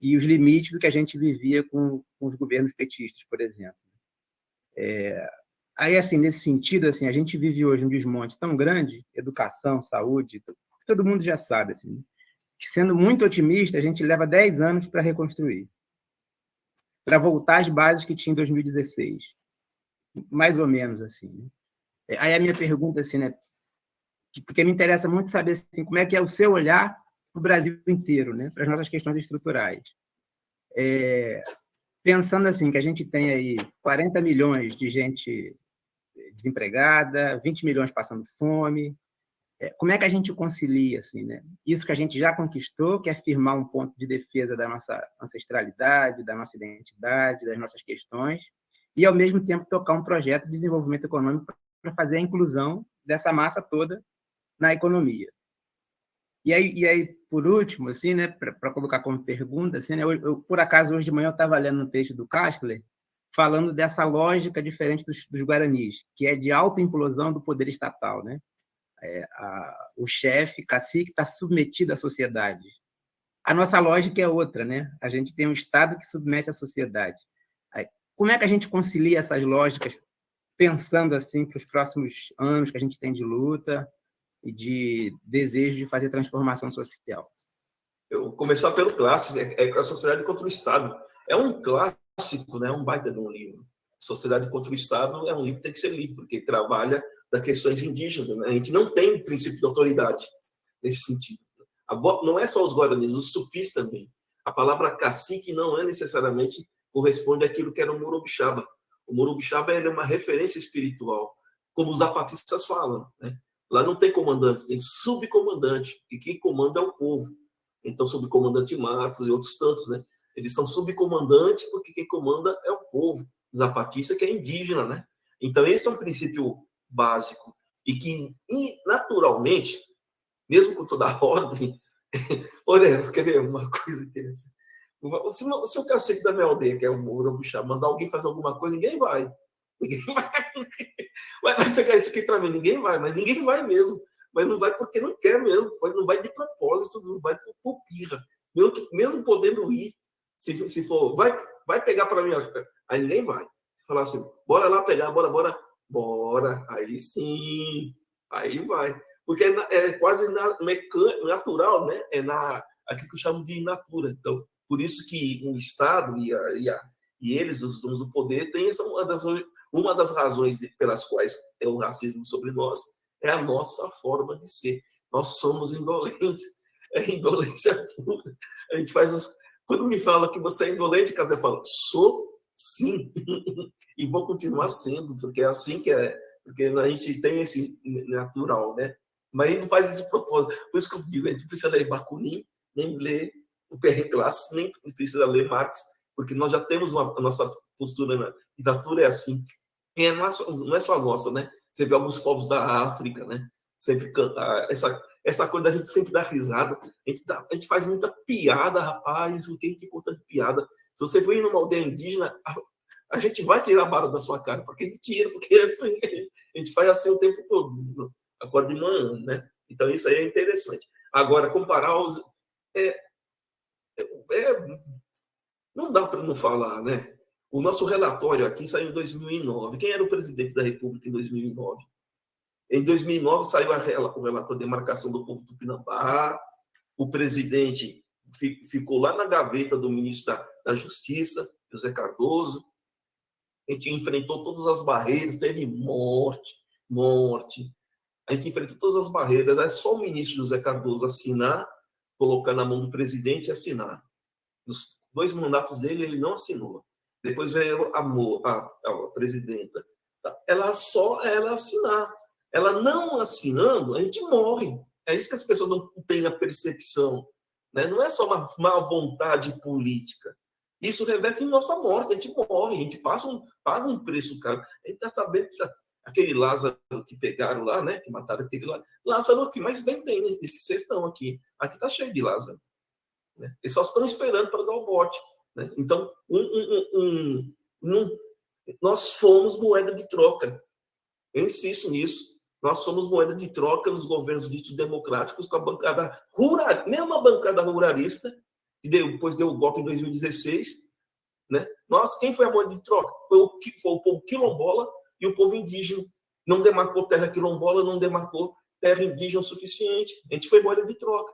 e os limites do que a gente vivia com, com os governos petistas, por exemplo? É, aí, assim, nesse sentido, assim, a gente vive hoje um desmonte tão grande, educação, saúde, todo mundo já sabe, assim, que sendo muito otimista, a gente leva 10 anos para reconstruir, para voltar às bases que tinha em 2016 mais ou menos assim. Né? É, aí a minha pergunta assim, né? Porque me interessa muito saber assim, como é que é o seu olhar para o Brasil inteiro, né? Para as nossas questões estruturais. É, pensando assim que a gente tem aí 40 milhões de gente desempregada, 20 milhões passando fome, é, como é que a gente concilia assim, né? Isso que a gente já conquistou, que é firmar um ponto de defesa da nossa ancestralidade, da nossa identidade, das nossas questões, e, ao mesmo tempo, tocar um projeto de desenvolvimento econômico para fazer a inclusão dessa massa toda na economia. E aí, e aí por último, assim, né, para colocar como pergunta, assim, né, eu, eu, por acaso, hoje de manhã eu estava lendo um texto do Kastler, falando dessa lógica diferente dos, dos guaranis, que é de autoimplosão do poder estatal. Né? É, a, o chefe, cacique, está submetido à sociedade. A nossa lógica é outra, né? A gente tem um Estado que submete a sociedade. Como é que a gente concilia essas lógicas, pensando assim para os próximos anos que a gente tem de luta e de desejo de fazer transformação social? Eu começar pelo clássico, é, é a sociedade contra o Estado. É um clássico, né? um baita de um livro. Sociedade contra o Estado é um livro que tem que ser lido, porque trabalha das questões indígenas. Né? A gente não tem princípio de autoridade nesse sentido. Não é só os guaranis, os tupis também. A palavra cacique não é necessariamente corresponde àquilo que era o Morobixaba. O Morobixaba é uma referência espiritual, como os zapatistas falam. Né? Lá não tem comandante, tem subcomandante, e quem comanda é o povo. Então, subcomandante Marcos e outros tantos, né? Eles são subcomandantes porque quem comanda é o povo. Zapatista que é indígena, né? Então, esse é um princípio básico. E que, naturalmente, mesmo com toda a (laughs) ordem... Olha, quer ver uma coisa interessante? Se, o cacique da minha aldeia, que é o Murubuxá, mandar alguém fazer alguma coisa, ninguém vai. Ninguém (laughs) vai. Vai, pegar isso aqui para mim, ninguém vai, mas ninguém vai mesmo. Mas não vai porque não quer mesmo, não vai de propósito, não vai por pirra. Mesmo, mesmo podendo ir, se, se for, vai, vai pegar para mim, aí ninguém vai. Falar assim, bora lá pegar, bora, bora, bora, aí sim, aí vai. Porque é, é quase na, natural, né? É na, aquilo que eu chamo de natura. Então, por isso que o Estado e, a, e, a, e eles, os donos do poder, têm essa, uma das Uma das razões pelas quais é o racismo sobre nós é a nossa forma de ser. Nós somos indolentes. É indolência (laughs) pura. A gente faz as... Quando me fala que você é indolente, Casé fala, sou sim. (laughs) e vou continuar sendo, porque é assim que é. Porque a gente tem esse natural, né? Mas ele não faz esse propósito. Por isso que eu digo, a gente precisa ler Bakunin, nem ler o PR Classe, nem precisa ler Marx, porque nós já temos uma, a nossa postura na literatura é assim. Não, é só, não é só nossa, né? Você vê alguns povos da África, né? Sempre canta, essa, essa coisa da gente sempre dar risada. A gente, dá, a gente faz muita piada, rapaz, o que é importante piada. Se você for numa aldeia indígena, a, a, gente vai tirar a barra da sua cara, porque gente tira, porque assim, a gente faz assim o tempo todo, acorda de manhã, né? Então isso aí é interessante. Agora, comparar os. É, é, é não dá para não falar, né? O nosso relatório aqui saiu em 2009. Quem era o presidente da República em 2009? Em 2009 saiu o relatório de demarcação do povo Tupinambá. O presidente ficou lá na gaveta do ministro da, Justiça, José Cardoso. A gente enfrentou todas as barreiras, teve morte, morte. A gente enfrentou todas as barreiras. É só o ministro José Cardoso assinar, colocar na mão do presidente e assinar. Nos dois mandatos dele, ele não assinou. Depois veio a, a, a presidenta. Ela só ela assinar. Ela não assinando, a gente morre. É isso que as pessoas não têm a percepção. Né? Não é só uma má vontade política. Isso reverte em nossa morte. A gente morre, a gente passa um, paga um preço caro. A gente está sabendo que aquele Lázaro que pegaram lá, né? Que mataram aquele lá. Lázaro que mais bem tem, né? Esse sertão aqui. Aqui está cheio de Lázaro. Né? Eles só estão esperando para dar o bote. Né? Então, um, um, um, nós fomos moeda de troca. Eu insisto nisso. Nós somos moeda de troca nos governos ditos democráticos com a bancada rural, mesma bancada ruralista, que depois deu o golpe em 2016. Né? Nós, quem foi a moeda de troca? Foi o, foi o povo quilombola e o povo indígena. Não demarcou terra quilombola, não demarcou terra indígena o suficiente. A gente foi moeda de troca.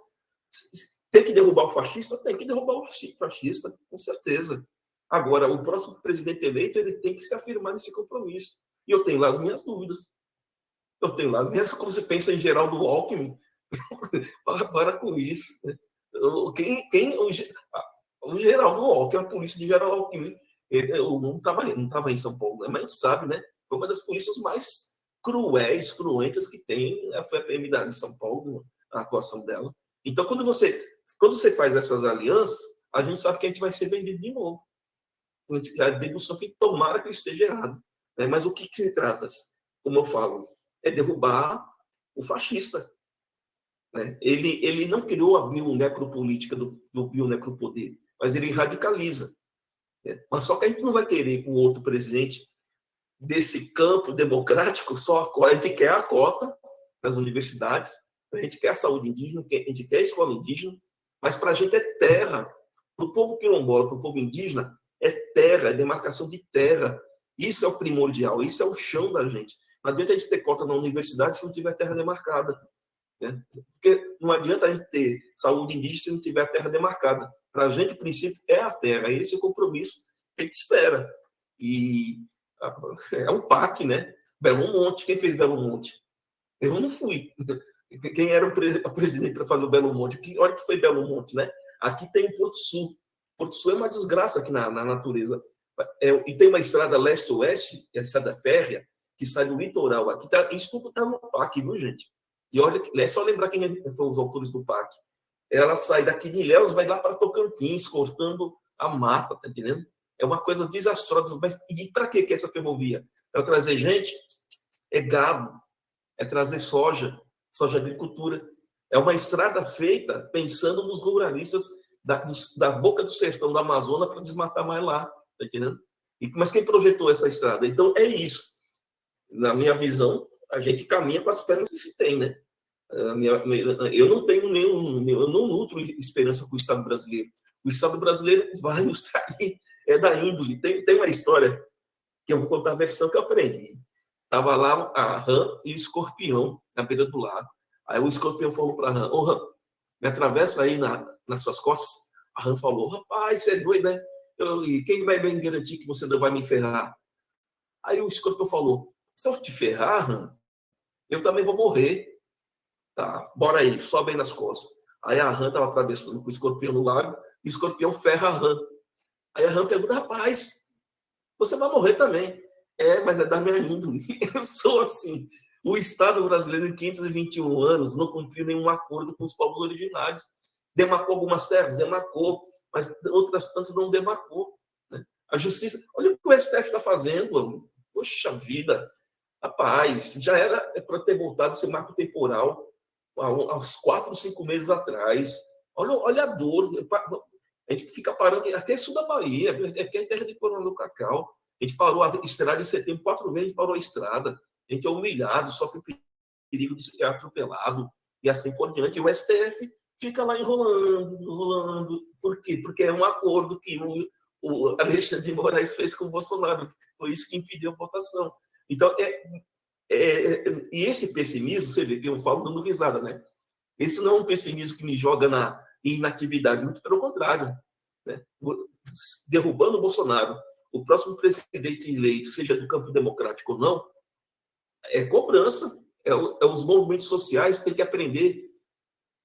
Tem que derrubar o fascista? Tem que derrubar o fascista, com certeza. Agora, o próximo presidente eleito ele tem que se afirmar nesse compromisso. E eu tenho lá as minhas dúvidas. Eu tenho lá, mesmo quando você pensa em Geraldo Alckmin, (laughs) para, para com isso. Quem, quem, o, o Geraldo Alckmin, a polícia de Geraldo Alckmin, eu não estava não tava em São Paulo, né? mas a gente sabe, né? Foi uma das polícias mais cruéis, cruentas que tem, né? a PM de São Paulo, a atuação dela. Então, quando você quando você faz essas alianças, a gente sabe que a gente vai ser vendido de novo. A dedução que tomara que esteja errado. Né? Mas o que, que se trata? Como eu falo, é derrubar o fascista. Né? Ele, ele não criou a bionecropolítica do, do bionecropoder, mas ele radicaliza. Né? Mas só que a gente não vai querer com outro presidente desse campo democrático só a. A gente quer a cota das universidades, a gente quer a saúde indígena, a gente quer a escola indígena, mas para a gente é terra. Para o povo quilombola, para o povo indígena, é terra, é demarcação de terra. Isso é o primordial, isso é o chão da gente. Não adianta a gente ter cota na universidade se não tiver terra demarcada. Né? Porque não adianta a gente ter saúde indígena se não tiver terra demarcada. Para a gente, o princípio é a terra. Esse é o compromisso que a gente espera. E é um PAC, né? Belo Monte. Quem fez Belo Monte? Eu não fui. Quem era o, pre o presidente para fazer o Belo Monte? Que, olha que foi Belo Monte, né? Aqui tem Porto Sul. Porto Sul é uma desgraça aqui na, na natureza. É, e tem uma estrada leste-oeste, é a estrada férrea, que sai do litoral. Aqui tá, isso tudo está no PAC, viu, gente? E olha, é só lembrar quem é, foram os autores do PAC. Ela sai daqui de Ilhéus, vai lá para Tocantins, cortando a mata, tá entendendo? É uma coisa desastrosa. Mas, e para que essa ferrovia? Para trazer gente? É gado, é trazer soja, soja agricultura. É uma estrada feita pensando nos ruralistas da, da boca do sertão da Amazônia para desmatar mais lá, tá entendendo? E, mas quem projetou essa estrada? Então, é isso. Na minha visão, a gente caminha com as pernas que se tem, né? Eu não tenho nenhum, eu não nutro esperança com o Estado brasileiro. O Estado brasileiro vai nos trair, é da índole. Tem, tem uma história que eu vou contar a versão que eu aprendi. Tava lá a rã e o escorpião na beira do lago. Aí o escorpião falou para a rã: Ô rã, me atravessa aí na, nas suas costas. A rã falou: Rapaz, você é doido, né? Eu, e quem vai me garantir que você não vai me ferrar? Aí o escorpião falou, se eu te ferrar, eu também vou morrer. Tá, bora aí, sobe aí nas costas. Aí a rã estava atravessando com o escorpião no lago, e o escorpião ferra a rã. Aí a rã pergunta, rapaz, você vai morrer também. É, mas é da minha índole. (laughs) Eu sou assim. O Estado brasileiro, em 521 anos, não cumpriu nenhum acordo com os povos originários. Demarcou algumas terras? Demarcou, mas outras tantas não demarcou. Né? A justiça, olha o que o STF está fazendo. Poxa vida, rapaz, já era para ter voltado esse marco temporal aos quatro, cinco meses atrás. Olha, olha a dor. A gente fica parando, até sul da Bahia, aqui é terra de Coronel Cacau. A gente parou a estrada em setembro, quatro vezes parou a estrada. A gente é humilhado, sofre perigo de ser atropelado e assim por diante. E o STF fica lá enrolando, enrolando. Por quê? Porque é um acordo que o, o Alexandre de Moraes fez com o Bolsonaro. Foi isso que impediu a votação. Então, é, é, e esse pessimismo, você vê que eu falo dando risada, né? Esse não é um pessimismo que me joga na inatividade, muito pelo contrário. Né? Derrubando o Bolsonaro, o próximo presidente eleito, seja do campo democrático ou não, é cobrança. É, é os movimentos sociais têm que aprender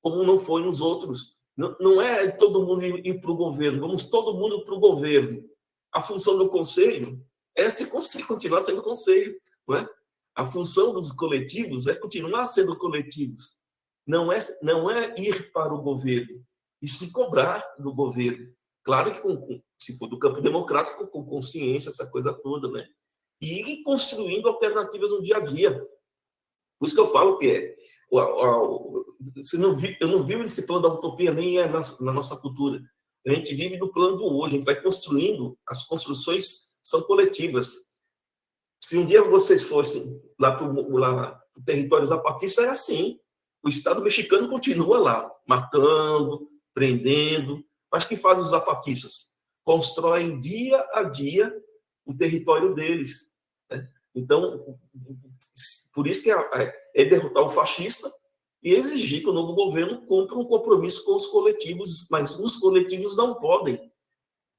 como não foi nos outros. Não, não é todo mundo ir, ir para o governo, vamos todo mundo para o governo. A função do conselho é se (laughs) continuar sendo conselho. Não é? A função dos coletivos é continuar sendo coletivos. Não é, não é ir para o governo e se cobrar do governo. Claro que com, se for do campo democrático, com consciência, essa coisa toda, né? E ir construindo alternativas no dia a dia. Por isso que eu falo que é, você não vi, eu não vivo esse plano da utopia nem é na, na, nossa cultura. A gente vive no plano do hoje, a gente vai construindo, as construções são coletivas. Se um dia vocês fossem lá para o território zapatista, é assim. O Estado mexicano continua lá, matando, prendendo, mas que fazem os zapatistas? Constroem dia a dia o território deles. Então, por isso que é, é, derrotar o fascista e exigir que o novo governo cumpra um compromisso com os coletivos, mas os coletivos não podem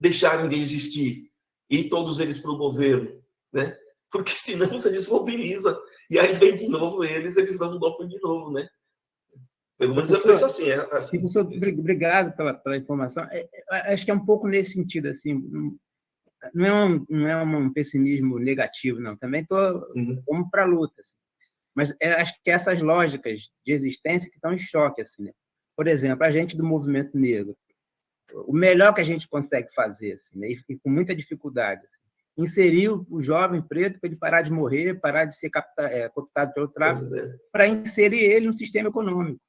deixarem de existir e todos eles para o governo, né? Porque (laughs) senão você desmobiliza e aí vem de novo eles, eles dão um golpe de novo, né? Pelo menos eu penso assim. É, assim professor, obrigado pela, pela informação. É, é, acho que é um pouco nesse sentido, assim, não é um, não é um pessimismo negativo, não. Também estou uhum. para a luta. Assim. Mas é, acho que essas lógicas de existência que estão em choque. Assim, né? Por exemplo, a gente do movimento negro, o melhor que a gente consegue fazer, assim, né? e com muita dificuldade, assim, inserir o jovem preto para ele parar de morrer, parar de ser capta, é, pelo tráfico, é. para inserir ele no sistema econômico.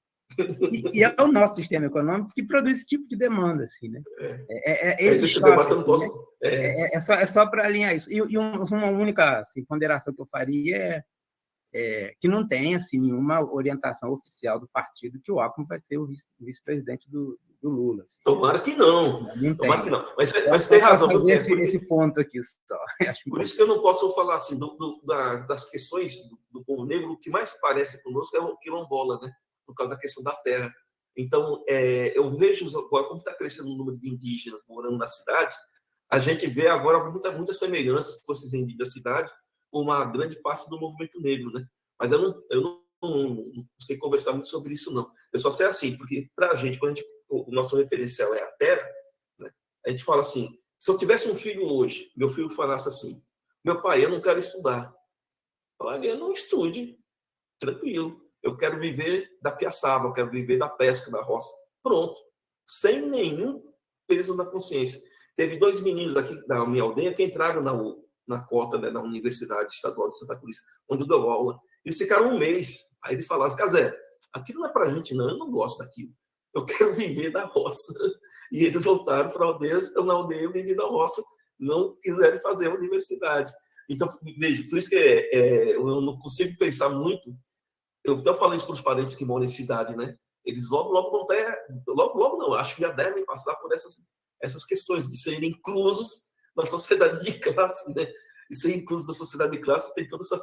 E, e, é o nosso sistema econômico que produz esse tipo de demanda, assim, né? É, é, é, esse choque, assim, posso... né? É, é, só, é só para alinhar isso. E, e uma única assim, ponderação que eu faria é, é, que não tem assim, nenhuma orientação oficial do partido que o Alckmin vai ser o vice-presidente do, do, Lula. Assim. Tomara que não. não Tomara que não. Mas, mas tem razão. Esse, esse, ponto aqui só. (laughs) Por isso que eu não posso falar assim do, do, da, das questões do, do povo negro, o que mais parece conosco é o quilombola, né? por causa da questão da terra. Então, é, eu vejo agora como está crescendo o número de indígenas morando na cidade, a gente vê agora muita, muitas semelhanças com esses indígenas da cidade com uma grande parte do movimento negro, né? Mas eu não, eu não, não, não sei conversar muito sobre isso, não. Eu só sei assim, porque para a gente, quando a gente, o nosso referencial é a terra, né? a gente fala assim, se eu tivesse um filho hoje, meu filho falasse assim, meu pai, eu não quero estudar. Olha, não estude, tranquilo eu quero viver da piaçava, eu quero viver da pesca, da roça. Pronto. Sem nenhum peso na consciência. Teve dois meninos aqui da minha aldeia que entraram na, na cota né, da Universidade Estadual de Santa Cruz, onde eu dou aula. Eles ficaram um mês. Aí eles falaram, Casé, aquilo não é pra gente, não. Eu não gosto daquilo. Eu (laughs) quero viver da roça. E eles voltaram para a aldeia, estão na aldeia vivendo da roça, não quiserem fazer a universidade. Então, veja, por isso que é, é, eu não consigo pensar muito eu estou falando isso para os parentes que moram em cidade, né? Eles logo, logo vão ter, logo, logo não, acho que já devem passar por essas, essas questões de serem inclusos na sociedade de classe, né? E ser inclusos na sociedade de classe tem toda essa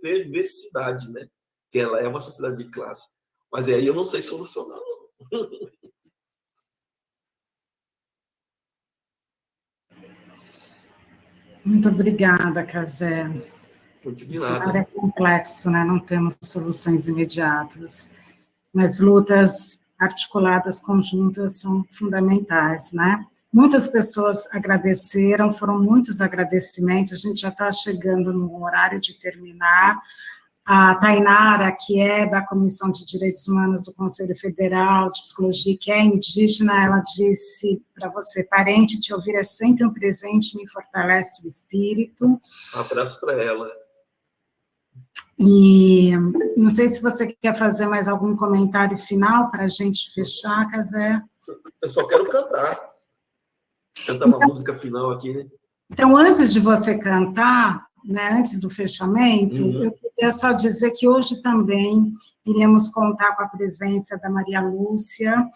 perversidade, né? Que ela é uma sociedade de classe. Mas aí eu não sei solucionar, não. (laughs) Muito obrigada, Casé. O cenário é complexo, né? não temos soluções imediatas, mas lutas articuladas, conjuntas, são fundamentais, né? Muitas pessoas agradeceram, foram muitos agradecimentos, a gente já está chegando no horário de terminar, a Tainara, que é da Comissão de Direitos Humanos do Conselho Federal de Psicologia, que é indígena, ela disse para você, parente, te ouvir é sempre um presente, me fortalece o espírito. Um abraço para ela. E não sei se você quer fazer mais algum comentário final para a gente fechar, Casé. Eu só quero cantar. Cantar uma então, música final aqui, né? Então, antes de você cantar, né, antes do fechamento, uhum. eu queria só dizer que hoje também iremos contar com a presença da Maria Lúcia,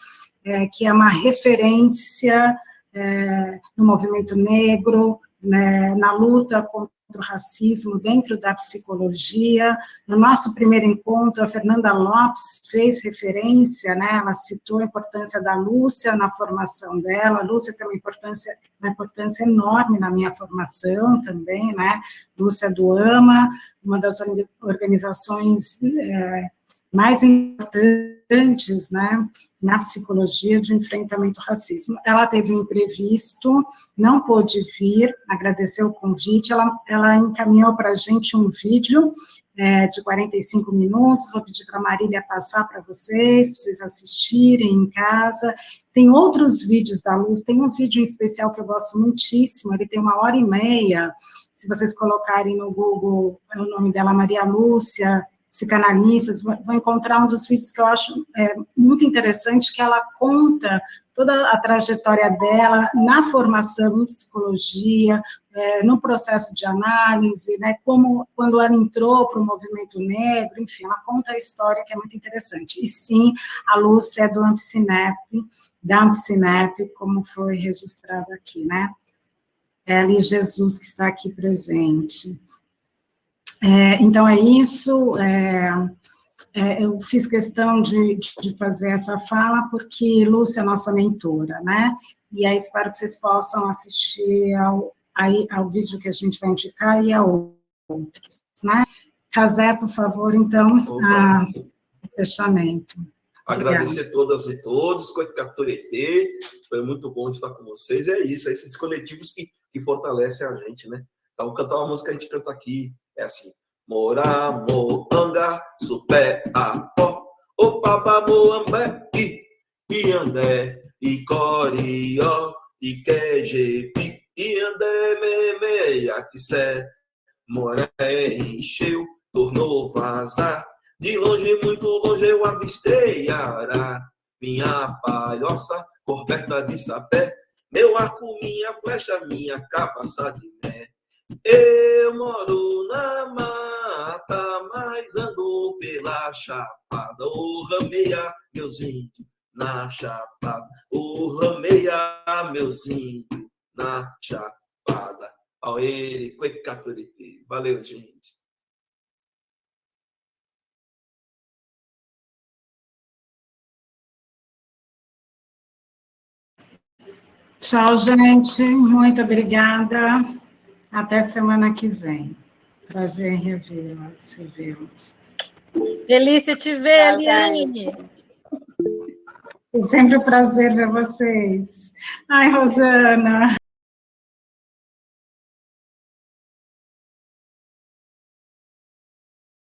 é, que é uma referência é, no movimento negro, né, na luta contra o racismo dentro da psicologia. No nosso primeiro encontro, a Fernanda Lopes fez referência, né, ela citou a importância da Lúcia na formação dela, a Lúcia tem uma importância, uma importância enorme na minha formação também, né, Lúcia do AMA, uma das organizações é, mais importantes né, na psicologia de enfrentamento ao racismo. Ela teve um imprevisto, não pôde vir, agradeceu o convite, ela, ela encaminhou para a gente um vídeo é, de 45 minutos, vou pedir para a Marília passar para vocês, para vocês assistirem em casa. Tem outros vídeos da Luz, tem um vídeo em especial que eu gosto muitíssimo, ele tem uma hora e meia, se vocês colocarem no Google, é o nome dela, Maria Lúcia, psicanalistas, vão encontrar um dos vídeos que eu acho é, muito interessante, que ela conta toda a trajetória dela na formação em psicologia, é, no processo de análise, né, como quando ela entrou para o movimento negro, enfim, ela conta a história que é muito interessante. E sim, a Lúcia é do Ampcinep, da Ampcinep, como foi registrado aqui, né? Ela e Jesus que está aqui presente. É, então, é isso. É, é, eu fiz questão de, de, fazer essa fala porque Lúcia é nossa mentora, né? E aí espero que vocês possam assistir ao, aí, ao vídeo que a gente vai indicar e a outros, né? Casé, por favor, então, a, fechamento. Agradecer a todas e todos, Coicaturete, foi muito bom estar com vocês, é isso, é esses coletivos que, que fortalecem a gente, né? Então, cantar uma música que a gente canta aqui, é assim. Mora, moanga, supé, apó, opapa, moambé, i, iandé, icorió, iquejepi, iandé, meme, atissé, moré, encheu, tornou vazar, de longe, muito longe eu avistei Ará, minha palhoça, coberta de sapé, meu arco, minha flecha, minha capaça de mé. Eu moro na mata, mas ando pela chapada. O rameia, meus índios, na chapada. O rameia, meus índios, na chapada. Aoere, Cuecaturiti. Valeu, gente. Tchau, gente. Muito obrigada. Até semana que vem. Prazer em revê-las, revê-los. Delícia te ver, Eliane. É sempre um prazer ver vocês. Ai, Rosana.